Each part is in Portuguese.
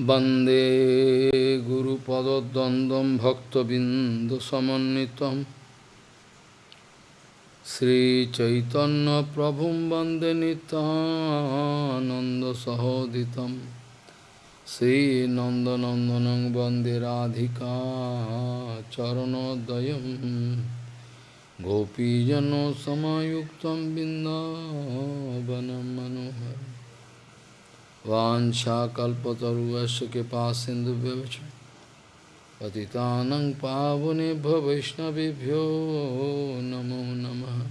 वंदे गुरुपदद्वन्द्वं भक्तबिन्दुसमन्वितं। श्रीचैतन्यप्रभुं वंदे नितानन्दसहोदितं श्रीनन्दनन्दनं वंदे राधिका चरणोदयं गोपीजनसमायुक्तं बिन्दावनं मनोहरम्। वाञ्छाकल्पतरुवस्य कृपा सिन्धुभ्यश्च पतितानं पावनेभ्यो वैष्णवेभ्यो नमो नमः।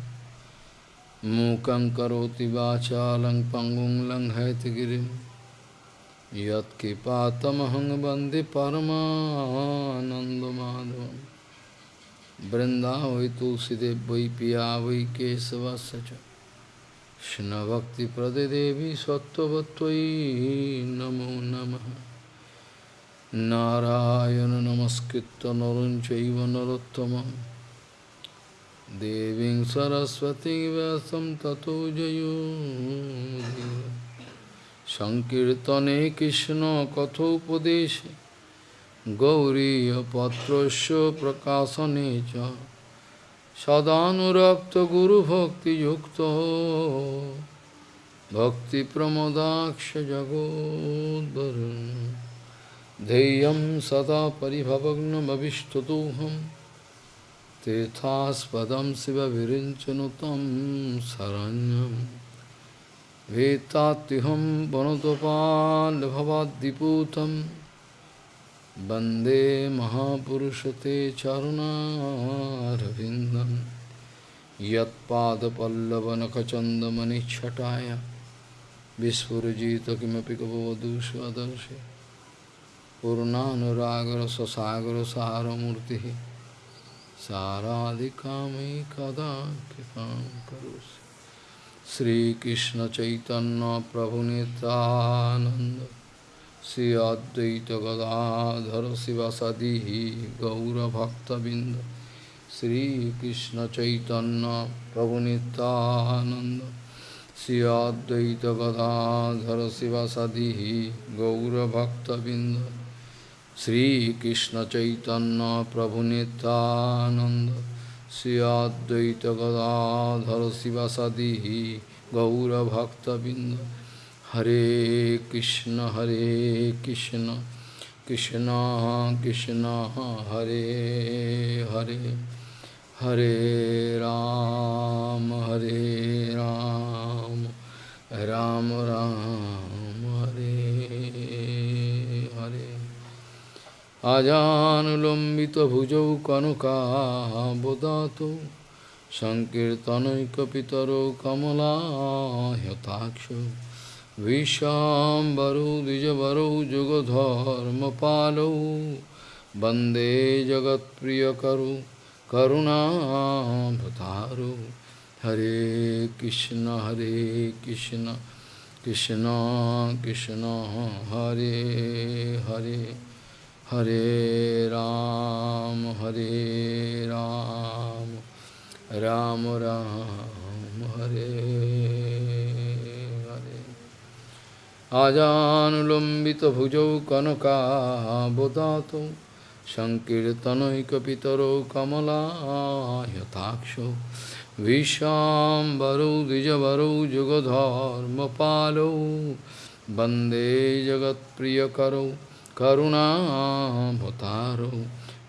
मूकं करोति वाचालं पङ्गुं लङ्घयतगिरिं यत्कृपातमहं वंदे तुलसीदेव वै पिया वै केशवस्य च। কৃষ্ণভক্তিপ্রদে দেবী সত্যবত্যই নমো নমঃ। নারায়ণ নমস্কৃত নরঞ্চৈব নরোত্তমম দেবী সরস্বতী ব্যাসম ততো জয়। সংকীর্তনে কৃষ্ণ কথোপদেশে। গৌরীপত্র প্রকাশনে চ। সদানুরক্ত গুরু ভক্তি যুক্ত ভক্তি প্রমোদাক্ষ জগোদ্বরুণ धैर्यं सदा परिभवग्नमविष्टतोऽहं तेथास्पदं शिव विरिञ्चनुतं शरण्यं वेत्तात्युहं वनतोपाल्भवाद्दिपूतं वंदे महापुरुषते चरुणारविन्दं यत्पादपल्लवनखचन्दमनिच्छटाय विस्फुरजित किमपि कपवधू स्वदर्शि पूर्णानुरागरससागरसारमूर्तिः साराधिकामयि कदा कृपां करोसि श्रीकृष्णचैतन्यप्रभुनितानन्द श्री अद्वैत गदाधर शिवसदी गौरभक्तबिंद श्रीकृष्ण चैतन्य प्रभु नित्यानंद श्री अद्वैत गदाधर शिवसदी गौरभक्तबिंद श्रीकृष्ण चैतन्य प्रभु नित्यानंद Shri Hare Krishna Hare Krishna Krishna Krishna Hare Hare Hare Ram Hare Ram Ram Ram Hare Hare Ajahn Lumbita bhujau kanuka bodhato Sankirtanai kapitaro kamala hyatakshu विशाम्बरौ, द्विजवरौ, जुगधर्मपालौ। वंदे जगत्प्रियकरौ करुणाभतारौ हरे कृष्ण हरे कृष्ण कृष्ण कृष्ण, हरे हरे। हरे राम हरे राम। राम राम, हरे। आजानुलम्बितभुजौ कनकाबदातौ सङ्कीर्तनैकपितरौ कमलायताक्षौ विशाम्बरौ द्विजवरौ जुगधर्मपालौ वंदे जगत्प्रियकरौ करुणाभतारौ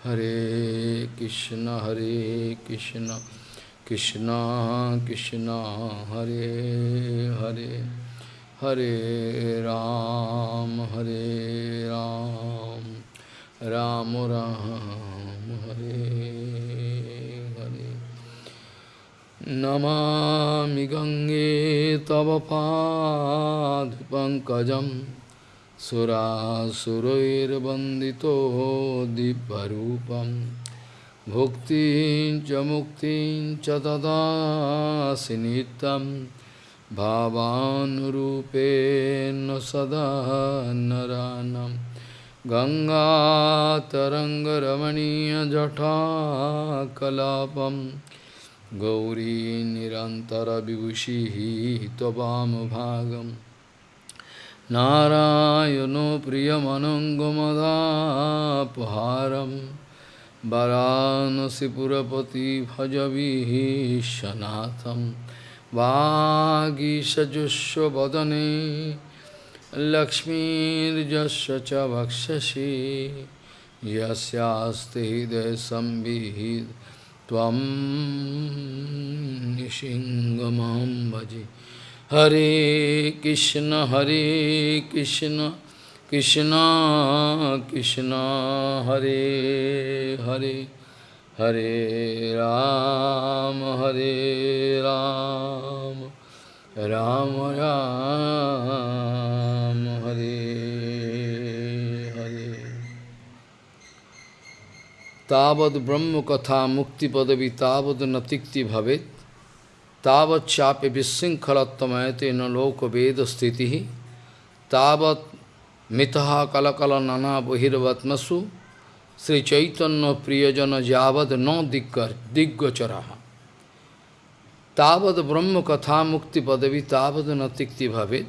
हरे कृष्ण हरे कृष्ण कृष्ण कृष्ण, हरे हरे। हरे राम हरे राम राम राम हरे हरे नमामि गङ्गे तव पादपङ्कजं सुरासुरैर्वन्दितो दिव्यरूपं भुक्तिं च मुक्तिं च ददासि नित्यम् भावानुरूपेण सदा नरानं। गङ्गातरङ्गरमणीयजटाकलापं गौरी निरन्तरविभूषिः त्ववामभागं नारायणो प्रियमनङ्गमदापहारं। वरानसिपुरपति भजविशनाथं वागीषजुष्वदने लक्ष्मीर्जस्य च वक्षसि यस्यास्ति हृदयसंविहित त्वं निशिङ्गमां भजे हरे कृष्ण हरे कृष्ण कृष्ण कृष्ण हरे हरे हरे राम हरे राम राम राम हरे हरे तावद ब्रह्म कथा मुक्ति पदवी तावद न तिक्ति भवेत् तावत चापे विशृंखलत्वमयते न लोक वेद स्थिति तावत मितः कलकल नाना बहिर्वत्मसु श्री चैतन्य प्रियजन जावद न दिग्गर दिग्गोचरा तावद ब्रह्म कथा मुक्ति पदवी तावद न तिक्ति भवेद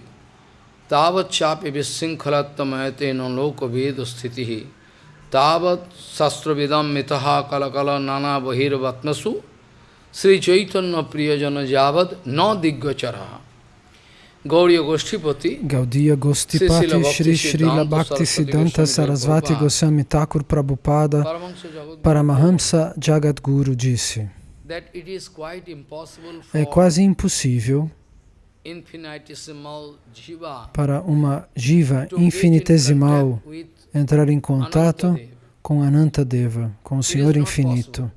तावत चापे विशृंखलत्वमयते न लोक वेद स्थिति तावत शस्त्रविदम मितः कलकल नाना बहिर्वत्मसु श्री चैतन्य प्रियजन जावद न Gauriya Goshtipati, Shri Srila Bhakti Siddhanta Sarasvati Goswami Thakur Prabhupada Paramahamsa Jagadguru disse É quase impossível para uma jiva infinitesimal entrar em contato com Anantadeva, com o Senhor Infinito.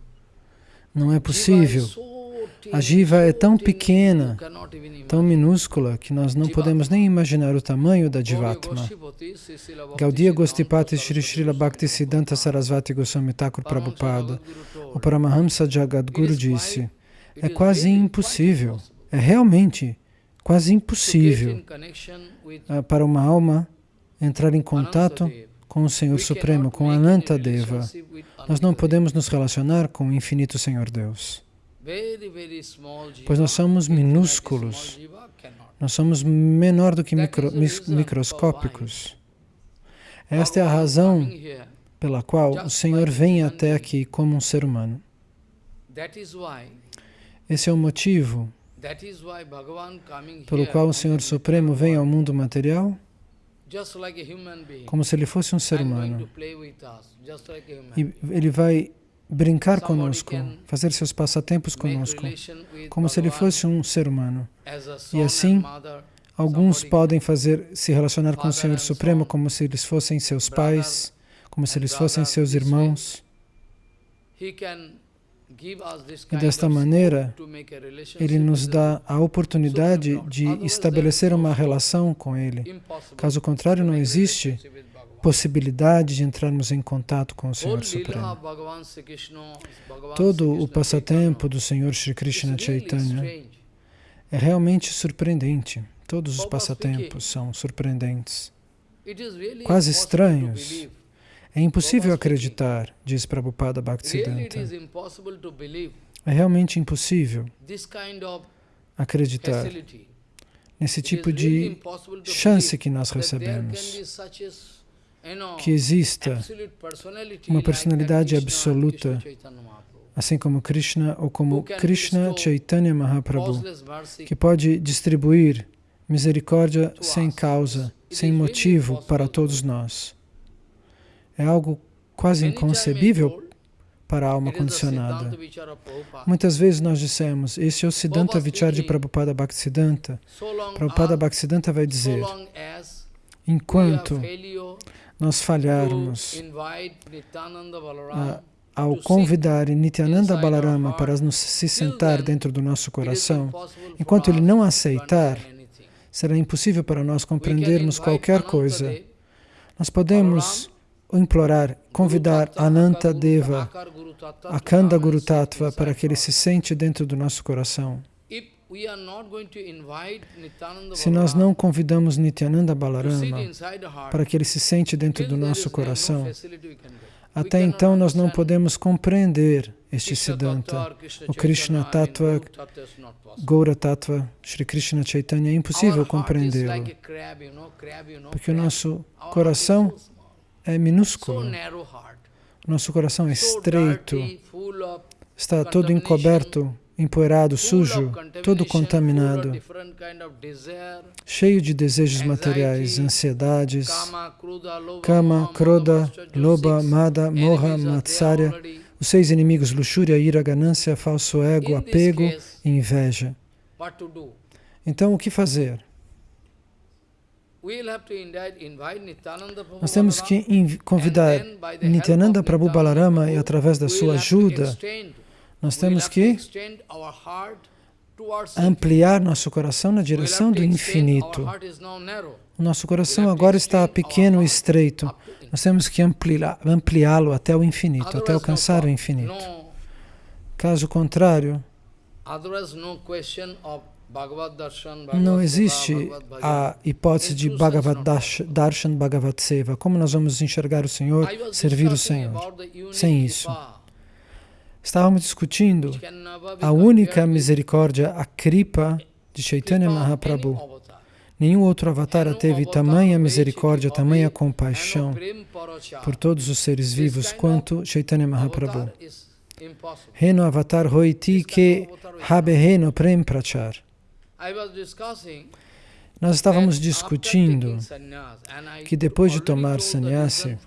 Não é possível. A jiva é tão pequena, tão minúscula, que nós não podemos nem imaginar o tamanho da Jivatma. Gaudiya Gostipati Shri Srila Bhakti Siddhanta Sarasvati Goswami Thakur Prabhupada, o Paramahamsa Jagadguru disse, é quase impossível, é realmente quase impossível uh, para uma alma entrar em contato com o Senhor Supremo, com Ananta Deva. Nós não podemos nos relacionar com o infinito Senhor Deus. Pois nós somos minúsculos, nós somos menor do que micro, microscópicos. Esta é a razão pela qual o Senhor vem até aqui como um ser humano. Esse é o motivo pelo qual o Senhor Supremo vem ao mundo material como se ele fosse um ser humano. E ele vai brincar conosco, fazer seus passatempos conosco, como se ele fosse um ser humano. E assim, alguns podem fazer se relacionar com o Senhor Supremo como se eles fossem seus pais, como se eles fossem seus irmãos. E desta maneira, ele nos dá a oportunidade de estabelecer uma relação com ele. Caso contrário, não existe possibilidade de entrarmos em contato com o Senhor Supremo. Todo o passatempo do Senhor Sri Krishna Chaitanya é realmente surpreendente. Todos os passatempos são surpreendentes, quase estranhos. É impossível acreditar, diz Prabhupada Bhaktisiddhanta. É realmente impossível acreditar nesse tipo de chance que nós recebemos que exista uma personalidade absoluta, assim como Krishna ou como Krishna Chaitanya Mahaprabhu, que pode distribuir misericórdia sem causa, sem motivo para todos nós. É algo quase inconcebível para a alma condicionada. Muitas vezes nós dissemos, esse é o Siddhanta Vichar de Prabhupada Bhaktisiddhanta. Prabhupada Bhaktisiddhanta vai dizer, enquanto nós falharmos ao convidar Nityananda Balarama para nos, se sentar dentro do nosso coração, enquanto ele não aceitar, será impossível para nós compreendermos qualquer coisa. Nós podemos implorar, convidar Ananta Deva, Akanda Guru Tattva, para que ele se sente dentro do nosso coração. Se nós não convidamos Nityananda Balarama para que ele se sente dentro do nosso coração, Até então nós não podemos compreender este Siddhanta. O Krishna Tattva, Gaura Tattva, Sri Krishna Chaitanya, é impossível compreendê-lo. Porque o nosso coração é minúsculo. Nosso coração é estreito, está todo encoberto empoeirado, sujo, todo contaminado, cheio de desejos materiais, ansiedades, kama, kroda, loba, mada, moha, matsarya, os seis inimigos, luxúria, ira, ganância, falso ego, apego e inveja. Então, o que fazer? Nós temos que convidar Nityananda Prabhu Balarama e através da sua ajuda, nós temos que ampliar nosso coração na direção do infinito. O nosso coração agora está pequeno e estreito. Nós temos que ampliá-lo até o infinito, até alcançar o infinito. Caso contrário, não existe a hipótese de Bhagavad Darshan, Bhagavad Seva. Como nós vamos enxergar o Senhor, servir o Senhor? Sem isso. Estávamos discutindo a única misericórdia, a Kripa de Chaitanya Mahaprabhu. Nenhum outro avatar teve tamanha misericórdia, tamanha compaixão por todos os seres vivos quanto Chaitanya Mahaprabhu. Reno avatar hoiti ke habe reno prem prachar. Nós estávamos discutindo que depois de tomar sannyasi, uh,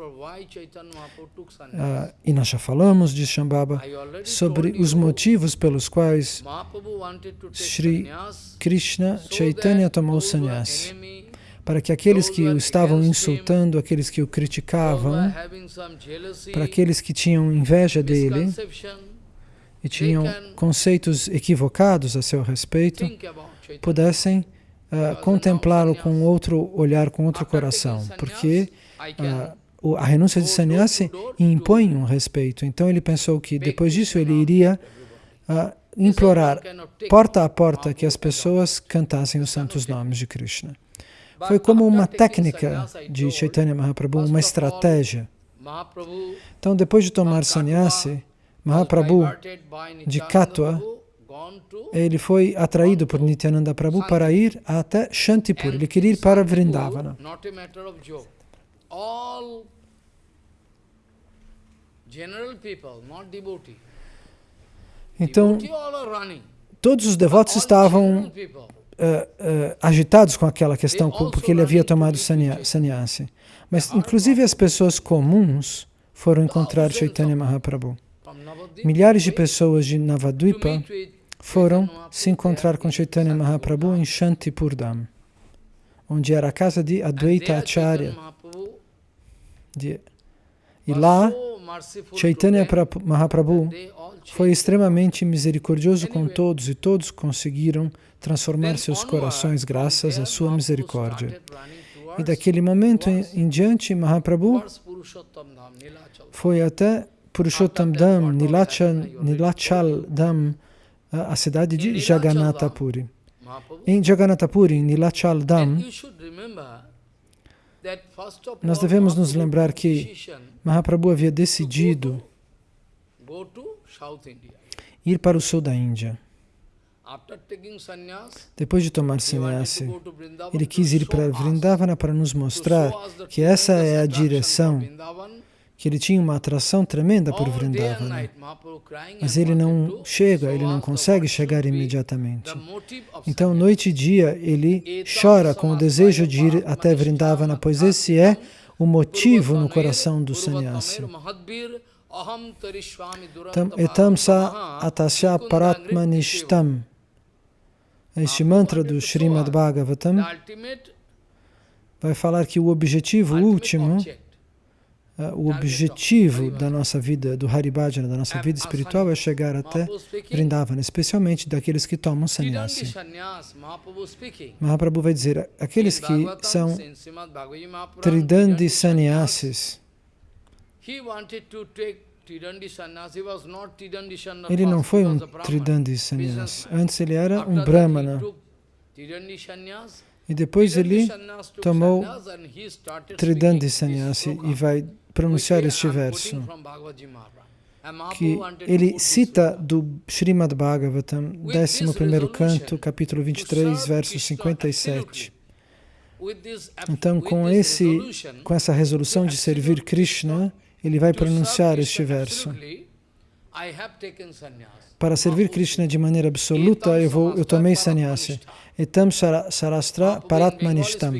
e nós já falamos de Shambhava, sobre os motivos pelos quais Sri Krishna Chaitanya tomou sannyasi. Para que aqueles que o estavam insultando, aqueles que o criticavam, para aqueles que tinham inveja dele e tinham conceitos equivocados a seu respeito, pudessem uh, contemplá-lo com outro olhar, com outro coração, porque uh, a renúncia de sannyasi impõe um respeito. Então ele pensou que depois disso ele iria uh, implorar porta a porta que as pessoas cantassem os santos nomes de Krishna. Foi como uma técnica de Chaitanya Mahaprabhu, uma estratégia. Então, depois de tomar sannyasi, Mahaprabhu de Katwa ele foi atraído por Nityananda Prabhu para ir até Shantipur. Ele queria ir para Vrindavana. Então, todos os devotos estavam uh, uh, agitados com aquela questão, porque ele havia tomado sannyasi. Mas, inclusive, as pessoas comuns foram encontrar Chaitanya Mahaprabhu. Milhares de pessoas de Navadvipa foram se encontrar com Chaitanya Mahaprabhu em Shantipurdam, onde era a casa de Advaita Acharya. De, e lá, Chaitanya Mahaprabhu foi extremamente misericordioso com todos e todos conseguiram transformar seus corações graças à sua misericórdia. E daquele momento em, em diante, Mahaprabhu foi até Purushottam Dham, Nilachal, Dham, a cidade de Jagannatha Puri. Em Jagannatha Puri, em Nilachal Dham, nós devemos nos lembrar que Mahaprabhu havia decidido ir para o sul da Índia. Depois de tomar sannyasi, ele quis ir para Vrindavana para nos mostrar que essa é a direção que ele tinha uma atração tremenda por Vrindavana. Mas ele não chega, ele não consegue chegar imediatamente. Então, noite e dia, ele chora com o desejo de ir até Vrindavana, pois esse é o motivo no coração do sannyasi. Etam sa atasya paratmanishtam. Este mantra do Srimad Bhagavatam vai falar que o objetivo último o objetivo da nossa vida, do Haribhajana, da nossa vida espiritual, é chegar até Vrindavana, especialmente daqueles que tomam sannyasi. Mahaprabhu vai dizer, aqueles que são Tridandi sannyasis, ele não foi um Tridandi sannyasi, antes ele era um Brahmana. E depois ele tomou Tridandi sannyasi e vai pronunciar este verso, que ele cita do Srimad Bhagavatam, 11 canto, capítulo 23, verso 57. Então, com, esse, com essa resolução de servir Krishna, ele vai pronunciar este verso. Para servir Krishna de maneira absoluta, eu, vou, eu tomei sannyasi. Etam sarastra paratmanishtam.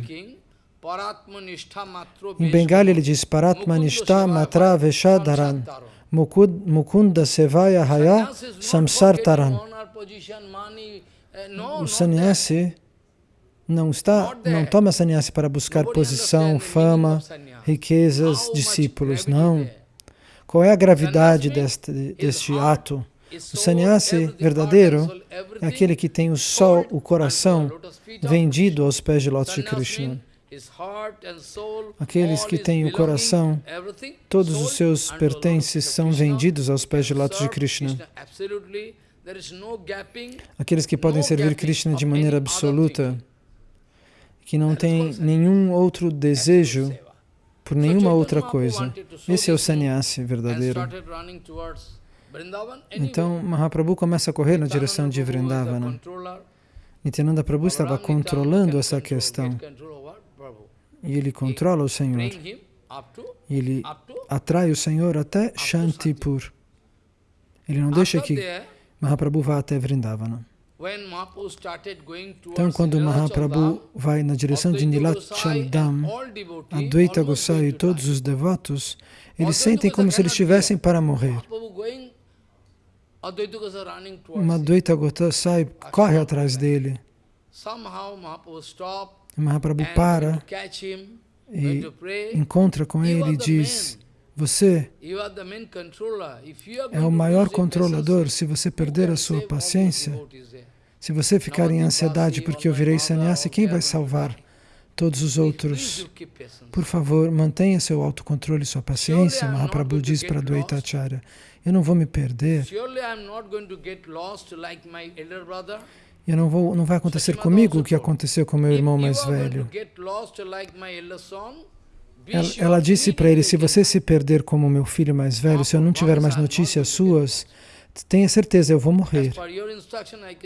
Em Bengali ele diz Paratmanishta matra veshadaran mukunda sevaya haya samsartaran. O sannyasi não está, não toma sannyasi para buscar posição, fama, riquezas, discípulos, não. Qual é a gravidade deste, deste ato? O sannyasi verdadeiro é aquele que tem o sol, o coração vendido aos pés de lótus de Krishna. Aqueles que têm o coração, todos os seus pertences são vendidos aos pés de lótus de Krishna. Aqueles que podem servir Krishna de maneira absoluta, que não tem nenhum outro desejo por nenhuma outra coisa. Esse é o sannyasi verdadeiro. Então Mahaprabhu começa a correr na direção de Vrindavana. Nityananda Prabhu estava controlando essa questão. E ele controla o Senhor. Ele atrai o Senhor até Shantipur. Ele não deixa que Mahaprabhu vá até Vrindavana. Então, quando Mahaprabhu vai na direção de Nilachal Dham, Advaita Gosai e todos os devotos, eles sentem como se eles estivessem para morrer. Advaita Gosai corre atrás dele. Mahaprabhu para e encontra com ele e diz, você é o maior controlador. Se você perder a sua paciência, se você ficar em ansiedade porque eu virei sannyasi, quem vai salvar todos os outros? Por favor, mantenha seu autocontrole e sua paciência, Mahaprabhu diz para Dvaitacharya. Eu não vou me perder. Eu não vou, não vai acontecer comigo o que aconteceu com meu irmão mais velho. Ela, ela disse para ele, se você se perder como meu filho mais velho, se eu não tiver mais notícias suas, tenha certeza, eu vou morrer.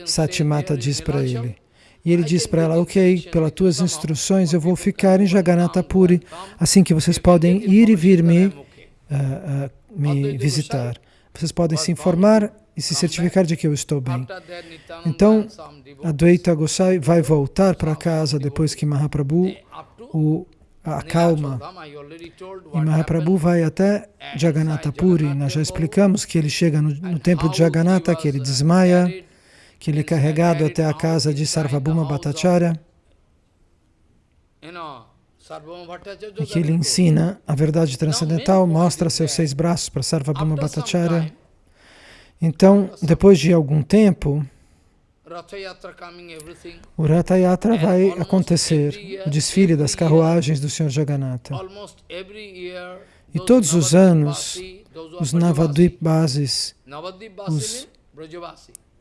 Satimata diz para ele. E ele diz para ela, ok, pelas tuas instruções eu vou ficar em Jagannatha Puri, assim que vocês podem ir e vir me, uh, uh, me visitar. Vocês podem se informar e se certificar de que eu estou bem. Então, Advaita Gosai vai voltar para casa depois que Mahaprabhu o acalma. E Mahaprabhu vai até Jagannatha Puri. Nós já explicamos que ele chega no, no templo de Jagannatha, que ele desmaia, que ele é carregado até a casa de Sarvabhuma Bhattacharya. E que ele ensina a verdade transcendental, mostra seus seis braços para Sarvabhuma Bhattacharya. Então, depois de algum tempo, o Ratha Yatra vai acontecer, o desfile das carruagens do Senhor Jagannatha. E todos os anos, os Navadvipvasis, os,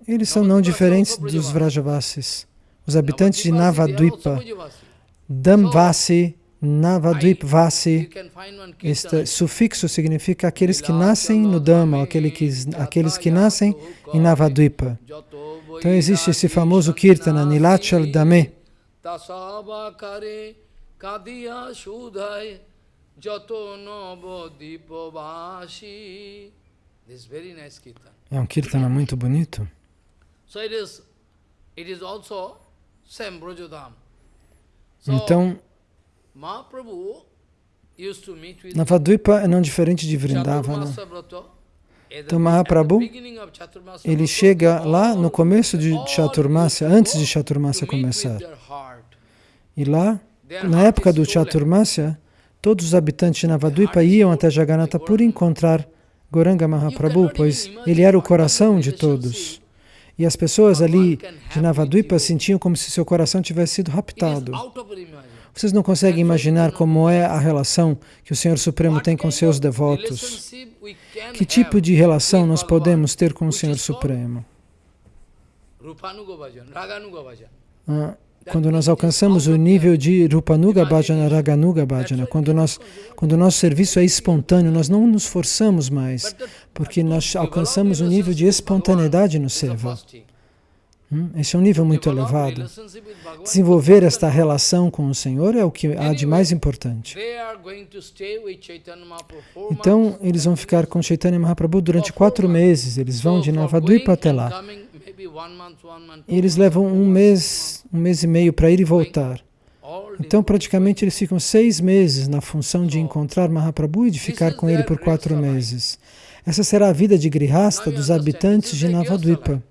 eles são não diferentes dos Vrajavasis. Os habitantes de Navadvipa, Damvasi, Navadvipvasi, este sufixo significa aqueles que nascem no Dhamma, aqueles que, aqueles que nascem em Navadvipa. Então existe esse famoso Kirtana, Nilachal Dame. É um Kirtana muito bonito. Então, Navadvipa é não diferente de Vrindavana. Então Mahaprabhu, ele chega lá no começo de Chaturmasya, antes de Chaturmasya começar. E lá, na época do Chaturmasya, todos os habitantes de Navadvipa iam até Jagannatha por encontrar Goranga Mahaprabhu, pois ele era o coração de todos. E as pessoas ali de Navadvipa sentiam como se seu coração tivesse sido raptado. Vocês não conseguem imaginar como é a relação que o Senhor Supremo tem com seus devotos. Que tipo de relação nós podemos ter com o Senhor Supremo? Ah, quando nós alcançamos o nível de Rupanuga Bhajana, Raganuga Bhajana, quando, nós, quando o nosso serviço é espontâneo, nós não nos forçamos mais, porque nós alcançamos um nível de espontaneidade no Seva. Hum? Esse é um nível muito elevado. Desenvolver esta relação com o Senhor é o que há de mais importante. Então, eles vão ficar com Chaitanya Mahaprabhu durante quatro meses. Eles vão de Navadvipa até lá. E eles levam um mês, um mês e meio para ir e voltar. Então, praticamente, eles ficam seis meses na função de encontrar Mahaprabhu e de ficar com ele por quatro meses. Essa será a vida de Grihasta dos habitantes de Navadvipa.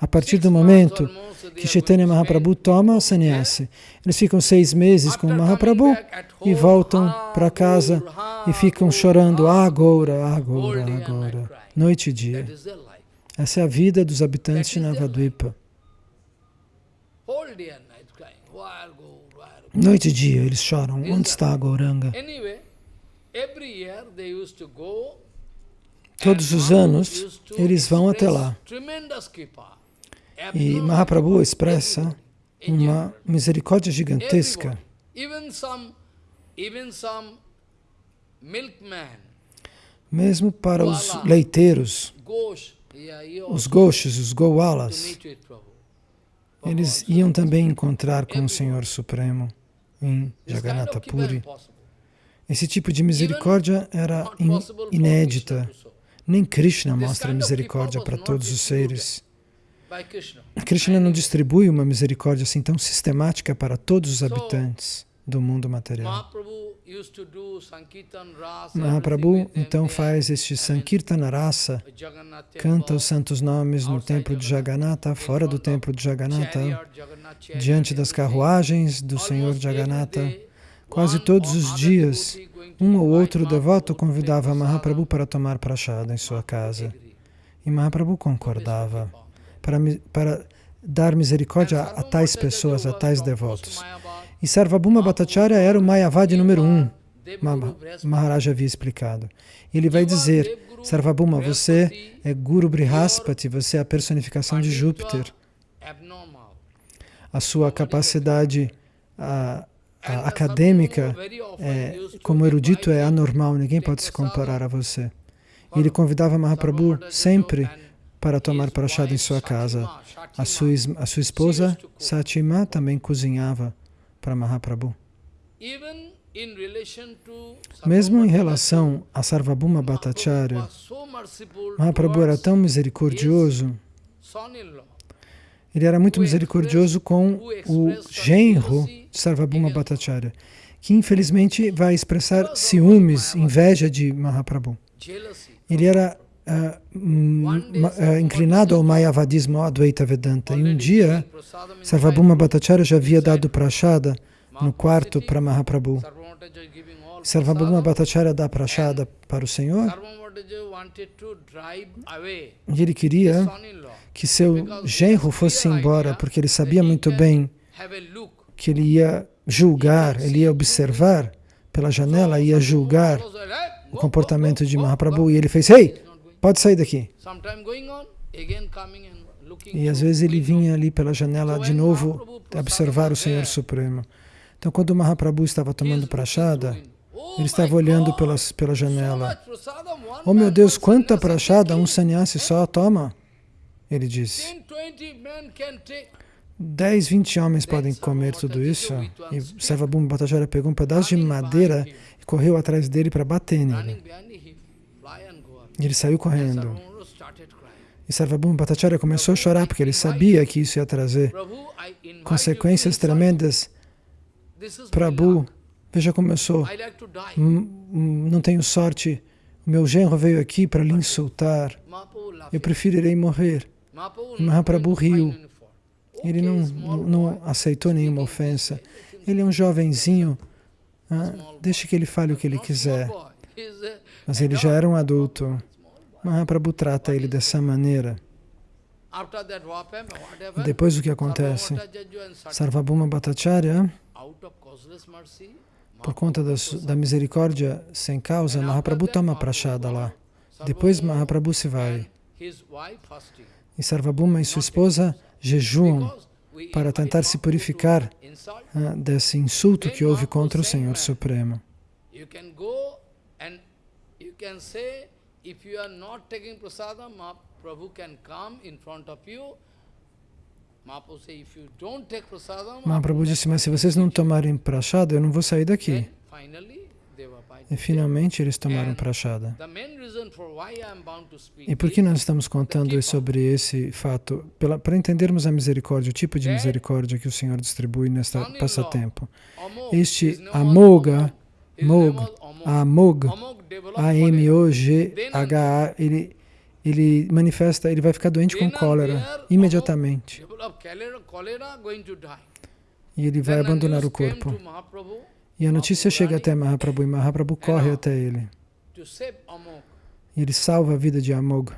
A partir do momento que Chaitanya Mahaprabhu toma o sannyasi, eles ficam seis meses com Mahaprabhu e voltam para casa e ficam chorando agora, agora, agora, noite e dia. Essa é a vida dos habitantes de Navadvipa. Noite e dia eles choram. Onde está a Gauranga? Todos os anos eles vão até lá. E Mahaprabhu expressa uma misericórdia gigantesca. Mesmo para os leiteiros, os goshis, os goalas, eles iam também encontrar com o Senhor Supremo em Jagannatha Puri. Esse tipo de misericórdia era inédita. Nem Krishna mostra misericórdia para todos os seres. Krishna não distribui uma misericórdia assim tão sistemática para todos os habitantes do mundo material. Mahaprabhu então faz este Sankirtana Rasa, canta os santos nomes no templo de Jagannatha, fora do templo de Jagannatha, diante das carruagens do Senhor Jagannatha. Quase todos os dias, um ou outro devoto convidava Mahaprabhu para tomar prachada em sua casa. E Mahaprabhu concordava para, para dar misericórdia a, a tais pessoas, a tais devotos. E Sarvabhuma Bhattacharya era o Mayavadi número um, Maharaj havia explicado. Ele vai dizer, Sarvabhuma, você é Guru Brihaspati, você é a personificação de Júpiter. A sua capacidade a, a acadêmica, é, como erudito, é anormal, ninguém pode se comparar a você. Ele convidava Mahaprabhu sempre para tomar prachada em sua casa. A sua, a sua esposa, Satima, também cozinhava para Mahaprabhu. Mesmo em relação a Sarvabhuma Bhattacharya, Mahaprabhu era tão misericordioso, ele era muito misericordioso com o genro de Sarvabhuma Bhattacharya, que infelizmente vai expressar ciúmes, inveja de Mahaprabhu. Ele era uh, inclinado ao Mayavadismo, ao Advaita Vedanta. E um dia, Sarvabhuma Bhattacharya já havia dado prachada no quarto para Mahaprabhu. Sarvabhuma Bhattacharya dá prachada para o Senhor e ele queria que seu genro fosse embora, porque ele sabia muito bem que ele ia julgar, ele ia observar pela janela, ia julgar o comportamento de Mahaprabhu. E ele fez, Ei, Pode sair daqui. E às vezes ele vinha ali pela janela de novo observar o Senhor Supremo. Então, quando o Mahaprabhu estava tomando prachada, ele estava olhando pelas, pela janela. Oh meu Deus, quanta prachada um sannyasi só toma? Ele disse. 10, 20 homens podem comer tudo isso. E Sarvabhuma Bhattacharya pegou um pedaço de madeira e correu atrás dele para bater nele. E ele saiu correndo. E Sarvabhuma Bhattacharya começou a chorar porque ele sabia que isso ia trazer consequências tremendas. Prabhu, veja como eu sou. Não tenho sorte. O meu genro veio aqui para lhe insultar. Eu preferirei morrer. Mahaprabhu riu. Ele não, não aceitou nenhuma ofensa. Ele é um jovenzinho. Ah, deixe que ele fale o que ele quiser. Mas ele já era um adulto. Mahaprabhu trata ele dessa maneira. Depois o que acontece? Sarvabhuma Bhattacharya, por conta da, misericórdia sem causa, Mahaprabhu toma prachada lá. Depois Mahaprabhu se vai. E Sarvabhuma e sua esposa jejuam, para tentar se purificar uh, desse insulto que houve contra o Senhor Supremo. Mahaprabhu disse, mas se vocês não tomarem prachada, eu não vou sair daqui. E finalmente eles tomaram prachada. E por que nós estamos contando sobre esse fato? para entendermos a misericórdia, o tipo de misericórdia que o Senhor distribui nesta passatempo. Este Amoga, Mog, Amog, A-M-O-G-H-A, ele, ele manifesta, ele vai ficar doente com cólera imediatamente. E ele vai abandonar o corpo. E a notícia chega até Mahaprabhu e Mahaprabhu corre até ele. E ele salva a vida de Amog.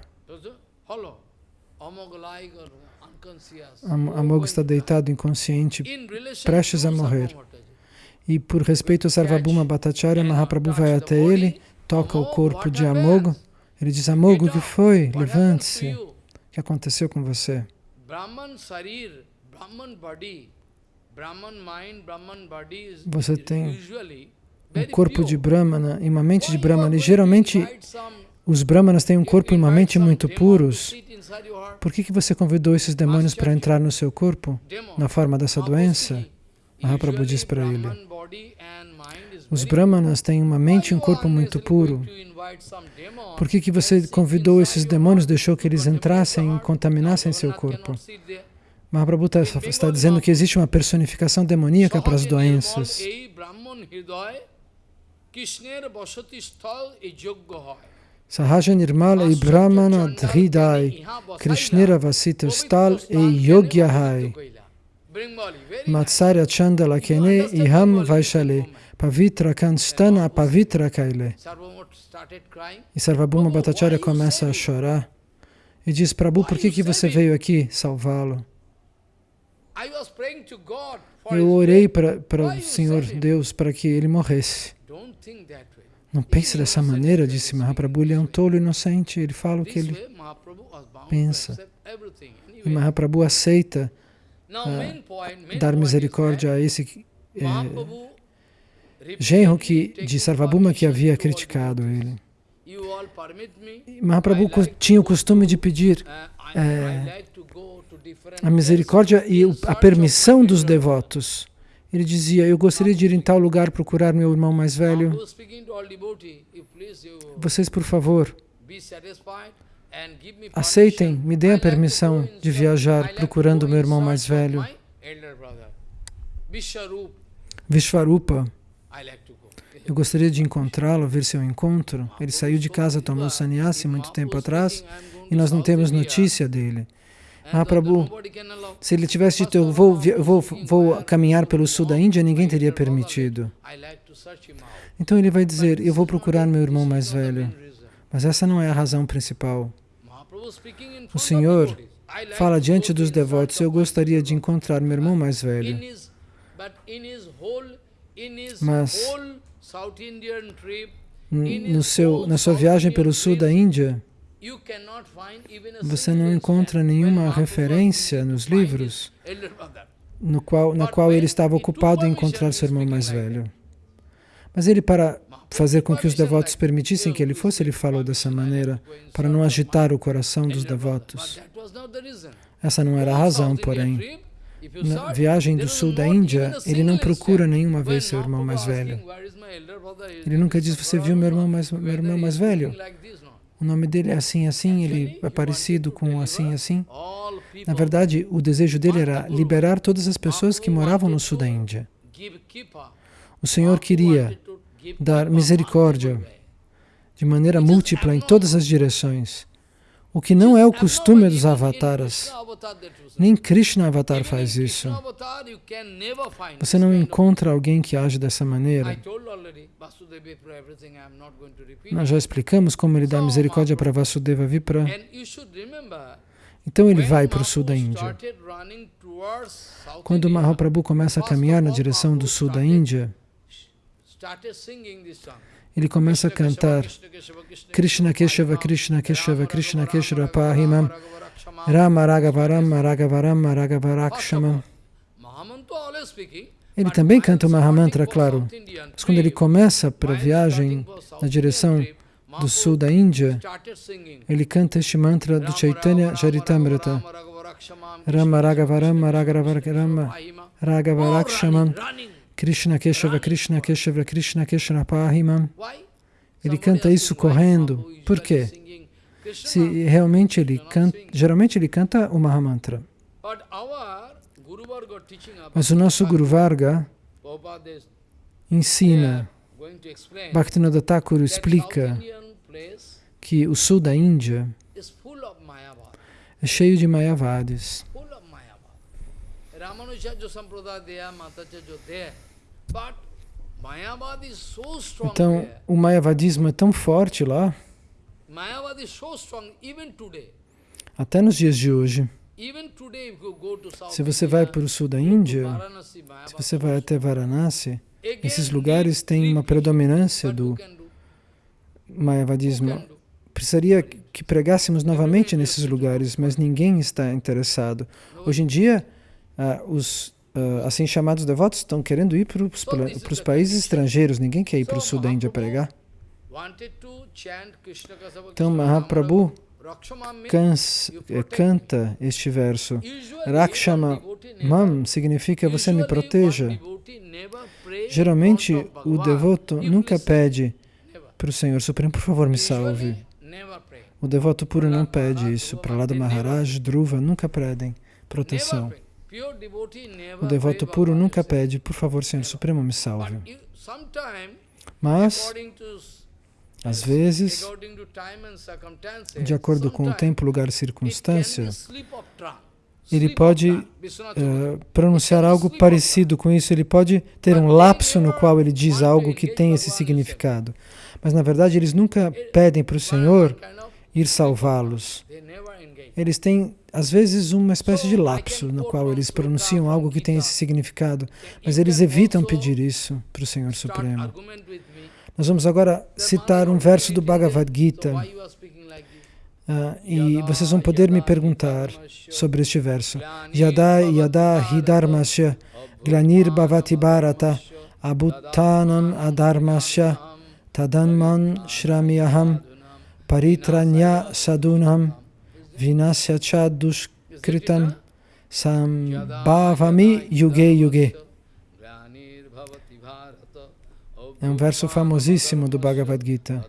Amog está deitado inconsciente, prestes a morrer. E por respeito a Sarvabhuma Bhattacharya, Mahaprabhu vai até ele, toca o corpo de Amog. Ele diz, Amog, o que foi? Levante-se. O que aconteceu com você? Você tem um corpo de Brahmana e uma mente de Brahmana. E geralmente os Brahmanas têm um corpo e uma mente muito puros. Por que, que você convidou esses demônios para entrar no seu corpo na forma dessa doença? Mahaprabhu diz para ele. Os Brahmanas têm uma mente e um corpo muito puro. Por que, que você convidou esses demônios, deixou que eles entrassem e contaminassem seu corpo? Mahaprabhu tá, está dizendo que existe uma personificação demoníaca para as doenças. Sahaja Nirmala e Brahmana Dhridai, Krishnera Vasita Stal e Yogyahai. Matsarya Chandala Kene Iham Vaishale, Pavitra Kanstana Pavitra Kaile. E Sarvabhuma Bhattacharya começa a chorar e diz, Prabhu, por que, que você veio aqui salvá-lo? Eu orei para, para o Senhor Deus para que ele morresse. Não pense dessa maneira, disse Mahaprabhu. Ele é um tolo inocente. Ele fala o que ele pensa. E Mahaprabhu aceita uh, dar misericórdia a esse é, genro que, de Sarvabhuma que havia criticado ele. Mahaprabhu tinha o costume de pedir é, a misericórdia e a permissão dos devotos. Ele dizia, eu gostaria de ir em tal lugar procurar meu irmão mais velho. Vocês, por favor, aceitem, me deem a permissão de viajar procurando meu irmão mais velho. Vishvarupa. Eu gostaria de encontrá-lo, ver seu encontro. Ele saiu de casa, tomou sannyasi muito tempo atrás e nós não temos notícia dele. Mahaprabhu, se ele tivesse dito, eu vou, vou, vou caminhar pelo sul da Índia, ninguém teria permitido. Então ele vai dizer, eu vou procurar meu irmão mais velho. Mas essa não é a razão principal. O Senhor fala diante dos devotos, eu gostaria de encontrar meu irmão mais velho. Mas no seu, na sua viagem pelo sul da Índia, você não encontra nenhuma referência nos livros no qual, na qual ele estava ocupado em encontrar seu irmão mais velho. Mas ele, para fazer com que os devotos permitissem que ele fosse, ele falou dessa maneira, para não agitar o coração dos devotos. Essa não era a razão, porém. Na viagem do sul da Índia, ele não procura nenhuma vez seu irmão mais velho. Ele nunca diz, você viu meu irmão mais, meu irmão mais velho? o nome dele é assim, assim, ele é parecido com assim, assim. Na verdade, o desejo dele era liberar todas as pessoas que moravam no sul da Índia. O Senhor queria dar misericórdia de maneira múltipla em todas as direções, o que não é o costume dos avataras. Nem Krishna Avatar faz isso. Você não encontra alguém que age dessa maneira. Nós já explicamos como ele dá misericórdia para Vasudeva Vipra. Então ele vai para o sul da Índia. Quando Mahaprabhu começa a caminhar na direção do sul da Índia, ele começa a cantar. Krishna Keshava, Krishna Keshava, Krishna Keshava Pahimam Rama Rakshamam Ele também canta o Mahamantra, claro. Mas quando ele começa para a viagem na direção do sul da Índia, ele canta este mantra do Chaitanya Charitamrita. Rama Raghava Rama Raghava Rama Raghava Rakshamam Krishna Keshava Krishna Keshava Krishna Keshava Pahimam. Ele canta isso correndo. Por quê? Se realmente ele canta, geralmente ele canta o Mahamantra. Mas o nosso Guru Varga ensina, Bhaktivinoda Thakur explica que o sul da Índia é cheio de Mayavadis. Então, o Mayavadismo é tão forte lá, até nos dias de hoje. Se você vai para o sul da Índia, se você vai até Varanasi, esses lugares têm uma predominância do Mayavadismo. Precisaria que pregássemos novamente nesses lugares, mas ninguém está interessado. Hoje em dia, uh, os uh, assim chamados devotos estão querendo ir para os países estrangeiros, ninguém quer ir para o sul da Índia pregar. Então Mahaprabhu cansa, canta este verso. Rakshama Mam significa você me proteja. Geralmente o devoto nunca pede para o Senhor Supremo, por favor, me salve. O devoto puro não pede isso. Para lá do Maharaj, Dhruva, nunca pedem proteção. O devoto puro nunca pede, por favor, Senhor Supremo, me salve. Mas, às vezes, de acordo com o tempo, lugar e circunstância, ele pode uh, pronunciar algo parecido com isso, ele pode ter um lapso no qual ele diz algo que tem esse significado. Mas, na verdade, eles nunca pedem para o Senhor ir salvá-los. Eles têm, às vezes, uma espécie de lapso no qual eles pronunciam algo que tem esse significado, mas eles evitam pedir isso para o Senhor Supremo. Nós vamos agora citar um verso do Bhagavad Gita. Uh, e vocês vão poder me perguntar sobre este verso. Yada yada hidharmasya glanir bhavati bharata abuttanam adharmasya tadanman shramyaham paritranya sadunam vinasya cha dushkritam sambhavami yuge yuge. É um verso famosíssimo do Bhagavad Gita.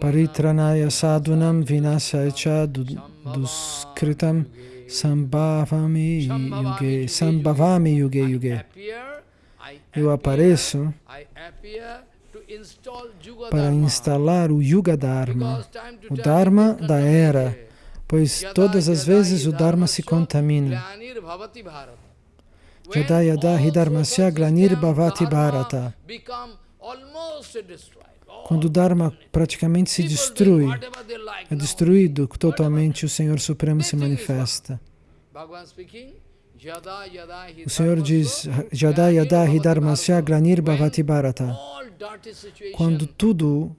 Paritranaya sadhunam vinasya cha duskritam sambhavami yuge, sambhavami yuge yuge. Eu apareço para instalar o Yuga Dharma, o Dharma da era, pois todas as vezes o Dharma se contamina. Yada yada hidharmasya glanir bhavati bharata. Quando o Dharma praticamente se destrui, é destruído totalmente, o Senhor Supremo se manifesta. O Senhor diz, Yada yada hidharmasya glanir bhavati bharata. Quando tudo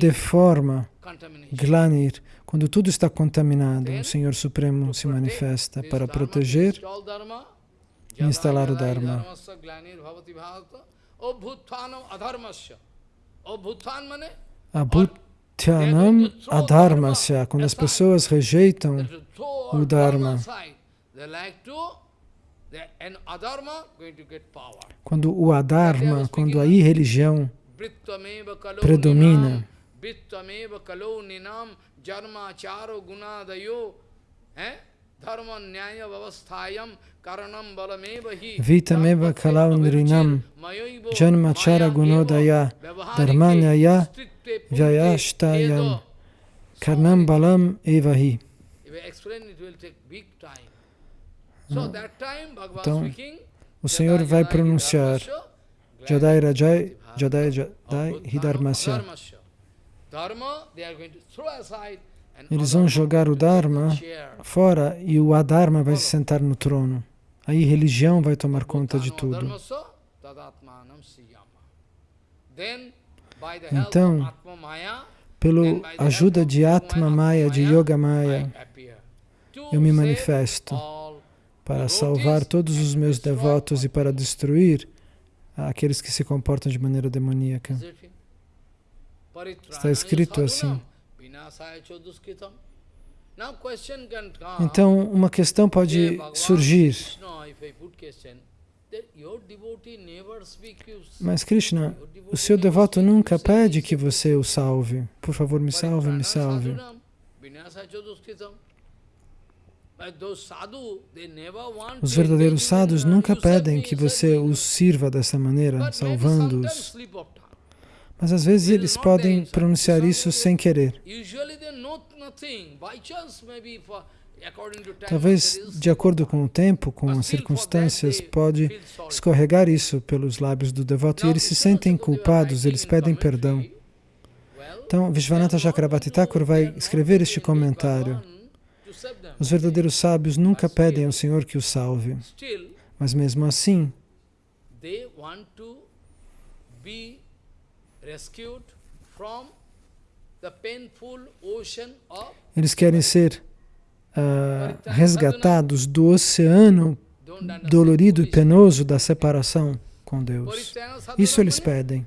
deforma, glanir, quando tudo está contaminado, o Senhor Supremo se manifesta para proteger e instalar o Dharma. Abhutyanam adharmasya, quando as pessoas rejeitam o Dharma, quando o adharma, quando a irreligião predomina, Vitameva kalau nrinam janmachara gunodaya dharmanyaya vyayashtayam karnam balam evahi. Então, o Senhor vai pronunciar Jadai Rajai, Jadai Jadai Hidharmasya. Eles vão jogar o Dharma fora e o Adharma vai se sentar no trono. Aí religião vai tomar conta de tudo. Então, pela ajuda de Atma Maya, de Yoga Maya, eu me manifesto para salvar todos os meus devotos e para destruir aqueles que se comportam de maneira demoníaca. Está escrito assim. Então, uma questão pode surgir. Mas Krishna, o seu devoto nunca pede que você o salve. Por favor, me salve, me salve. Os verdadeiros sadhus nunca pedem que você os sirva dessa maneira, salvando-os. Mas às vezes eles podem pronunciar isso sem querer. Talvez, de acordo com o tempo, com as circunstâncias, pode escorregar isso pelos lábios do devoto e eles se sentem culpados, eles pedem perdão. Então, Vishwanatha Chakravarti Thakur vai escrever este comentário. Os verdadeiros sábios nunca pedem ao Senhor que os salve, mas mesmo assim, eles querem ser uh, resgatados do oceano dolorido e penoso da separação com Deus. Isso eles pedem.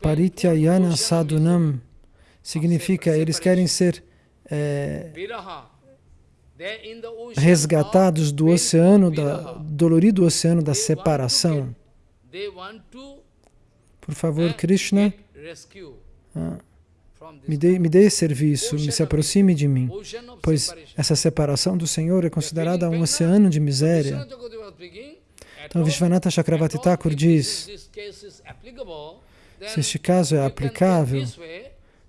Parityayana sadhunam significa eles querem ser é, resgatados do oceano, da, dolorido oceano da separação. Por favor, Krishna, ah, me dê, me dê serviço, me se aproxime de mim, pois essa separação do Senhor é considerada um oceano de miséria. Então, Vishwanatha Chakravarti Thakur diz, se este caso é aplicável,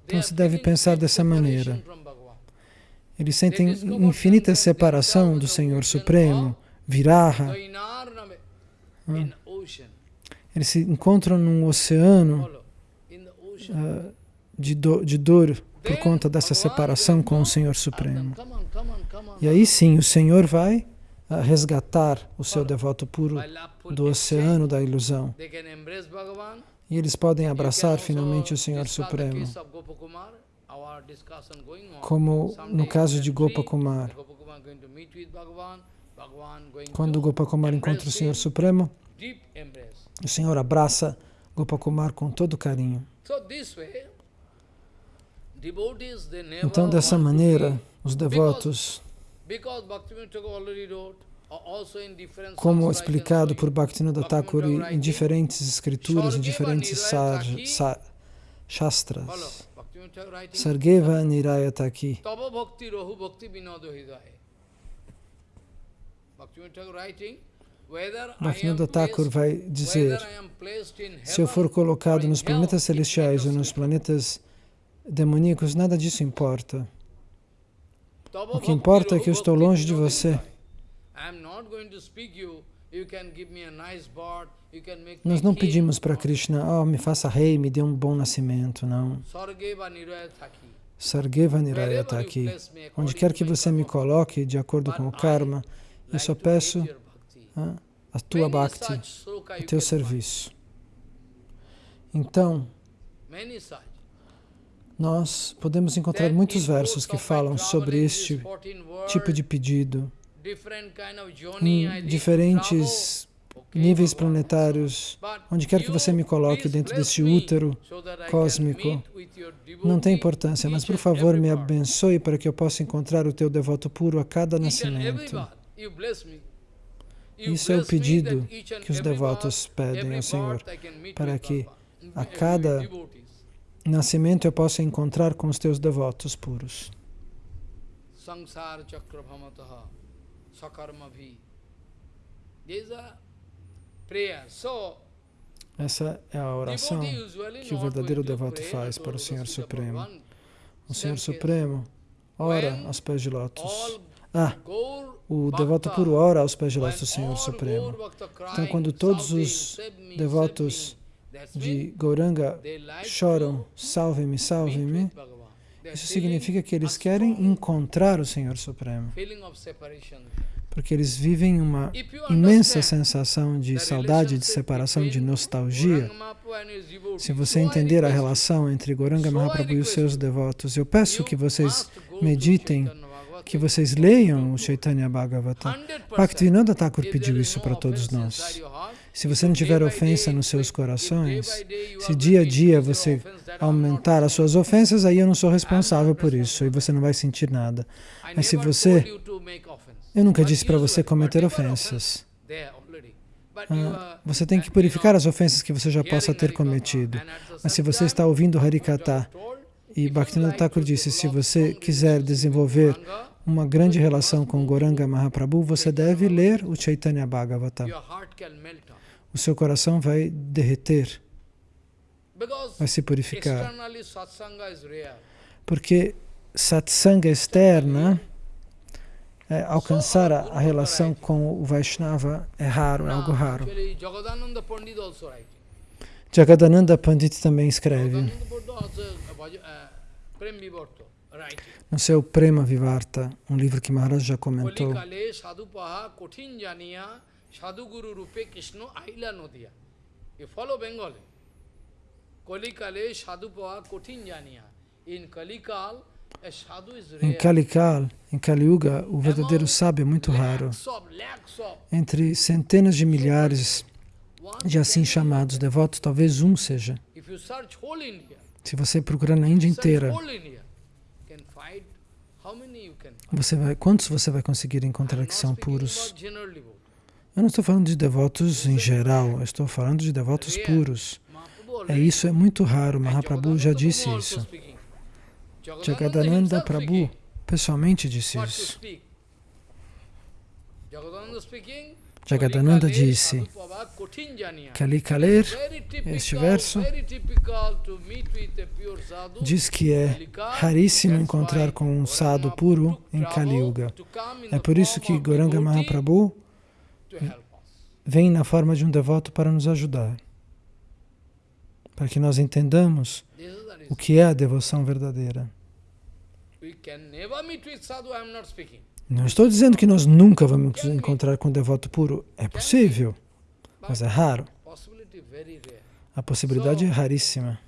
então se deve pensar dessa maneira. Eles sentem infinita separação do Senhor Supremo, Viraha. Ah. Eles se encontram num oceano uh, de, do, de dor por conta dessa separação com o Senhor Supremo. E aí sim, o Senhor vai uh, resgatar o seu devoto puro do oceano da ilusão. E eles podem abraçar finalmente o Senhor Supremo como no caso de Gopakumar. Quando Gopakumar encontra o Senhor Supremo, o Senhor abraça Gopakumar com todo carinho. Então, dessa maneira, os devotos, como explicado por Bhaktivinoda Thakur em diferentes escrituras, em diferentes shastras, Sargeva Nirayata aqui. Bhaktivinoda Thakur vai dizer, se eu for colocado nos planetas celestiais ou nos planetas demoníacos, nada disso importa. O que importa é que eu estou longe de você. Nós não pedimos para Krishna, oh, me faça rei, me dê um bom nascimento, não. Sargeva Niraya está aqui. Onde quer que você me coloque, de acordo com o karma, eu só peço a tua bhakti, o teu serviço. Então, nós podemos encontrar muitos versos que falam sobre este tipo de pedido em diferentes níveis planetários, onde quer que você me coloque dentro deste útero cósmico, não tem importância, mas por favor me abençoe para que eu possa encontrar o teu devoto puro a cada nascimento. Isso é o pedido que os devotos pedem ao Senhor, para que a cada nascimento eu possa encontrar com os teus devotos puros. Essa é a oração que o verdadeiro devoto faz para o Senhor Supremo. O Senhor Supremo ora aos pés de lótus. Ah, o devoto puro ora aos pés de lótus do Senhor Supremo. Então, quando todos os devotos de Gauranga choram, salve-me, salve-me, isso significa que eles querem encontrar o Senhor Supremo porque eles vivem uma imensa sensação de saudade, de separação, de nostalgia. Se você entender a relação entre Goranga Mahaprabhu e os seus devotos, eu peço que vocês meditem que vocês leiam o Chaitanya Bhagavatam. Bhaktivinoda Thakur pediu isso para todos nós. Se você não tiver ofensa nos seus corações, se dia a dia você aumentar as suas ofensas, aí eu não sou responsável por isso e você não vai sentir nada. Mas se você... Eu nunca disse para você cometer ofensas. Ah, você tem que purificar as ofensas que você já possa ter cometido. Mas se você está ouvindo Harikata, e Bhaktivinoda Thakur disse, se você quiser desenvolver uma grande relação com Goranga Mahaprabhu, você deve ler o Chaitanya Bhagavatam. O seu coração vai derreter, vai se purificar. Porque satsanga externa, é, alcançar a, a, relação com o Vaishnava é raro, é algo raro. Jagadananda Pandit também escreve no seu Prema Vivarta, um livro que Maharaj já comentou. You follow Bengali. Kolikale sadhupa kotin janiya. In Kalikal, em Kalikal, em Kaliuga, o verdadeiro sábio é muito raro. Entre centenas de milhares de assim chamados devotos, talvez um seja. Se você procurar na Índia inteira, você vai, quantos você vai conseguir encontrar que são puros? Eu não estou falando de devotos em geral, estou falando de devotos puros. É isso, é muito raro, Mahaprabhu já disse isso. Jagadananda Prabhu pessoalmente disse isso. Jagadananda disse que ali ler este verso diz que é raríssimo encontrar com um sadhu puro em Kali Yuga. É por isso que Goranga Mahaprabhu vem na forma de um devoto para nos ajudar, para que nós entendamos o que é a devoção verdadeira. Não estou dizendo que nós nunca vamos encontrar com um devoto puro. É possível, mas é raro. A possibilidade é raríssima.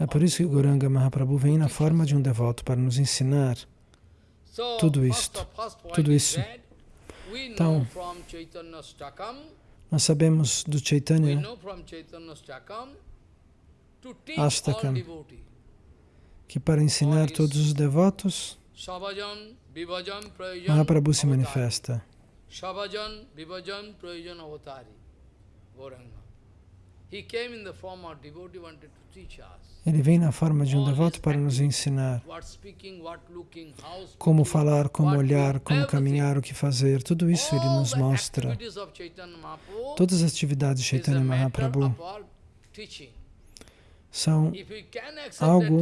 É por isso que Goranga Mahaprabhu vem na forma de um devoto para nos ensinar tudo isto. Tudo isso. Então, nós sabemos do Chaitanya Astakam que para ensinar todos os devotos, Mahaprabhu se manifesta. Ele vem na forma de um devoto para nos ensinar como falar, como olhar, como caminhar, o que fazer. Tudo isso ele nos mostra. Todas as atividades de Chaitanya Mahaprabhu são algo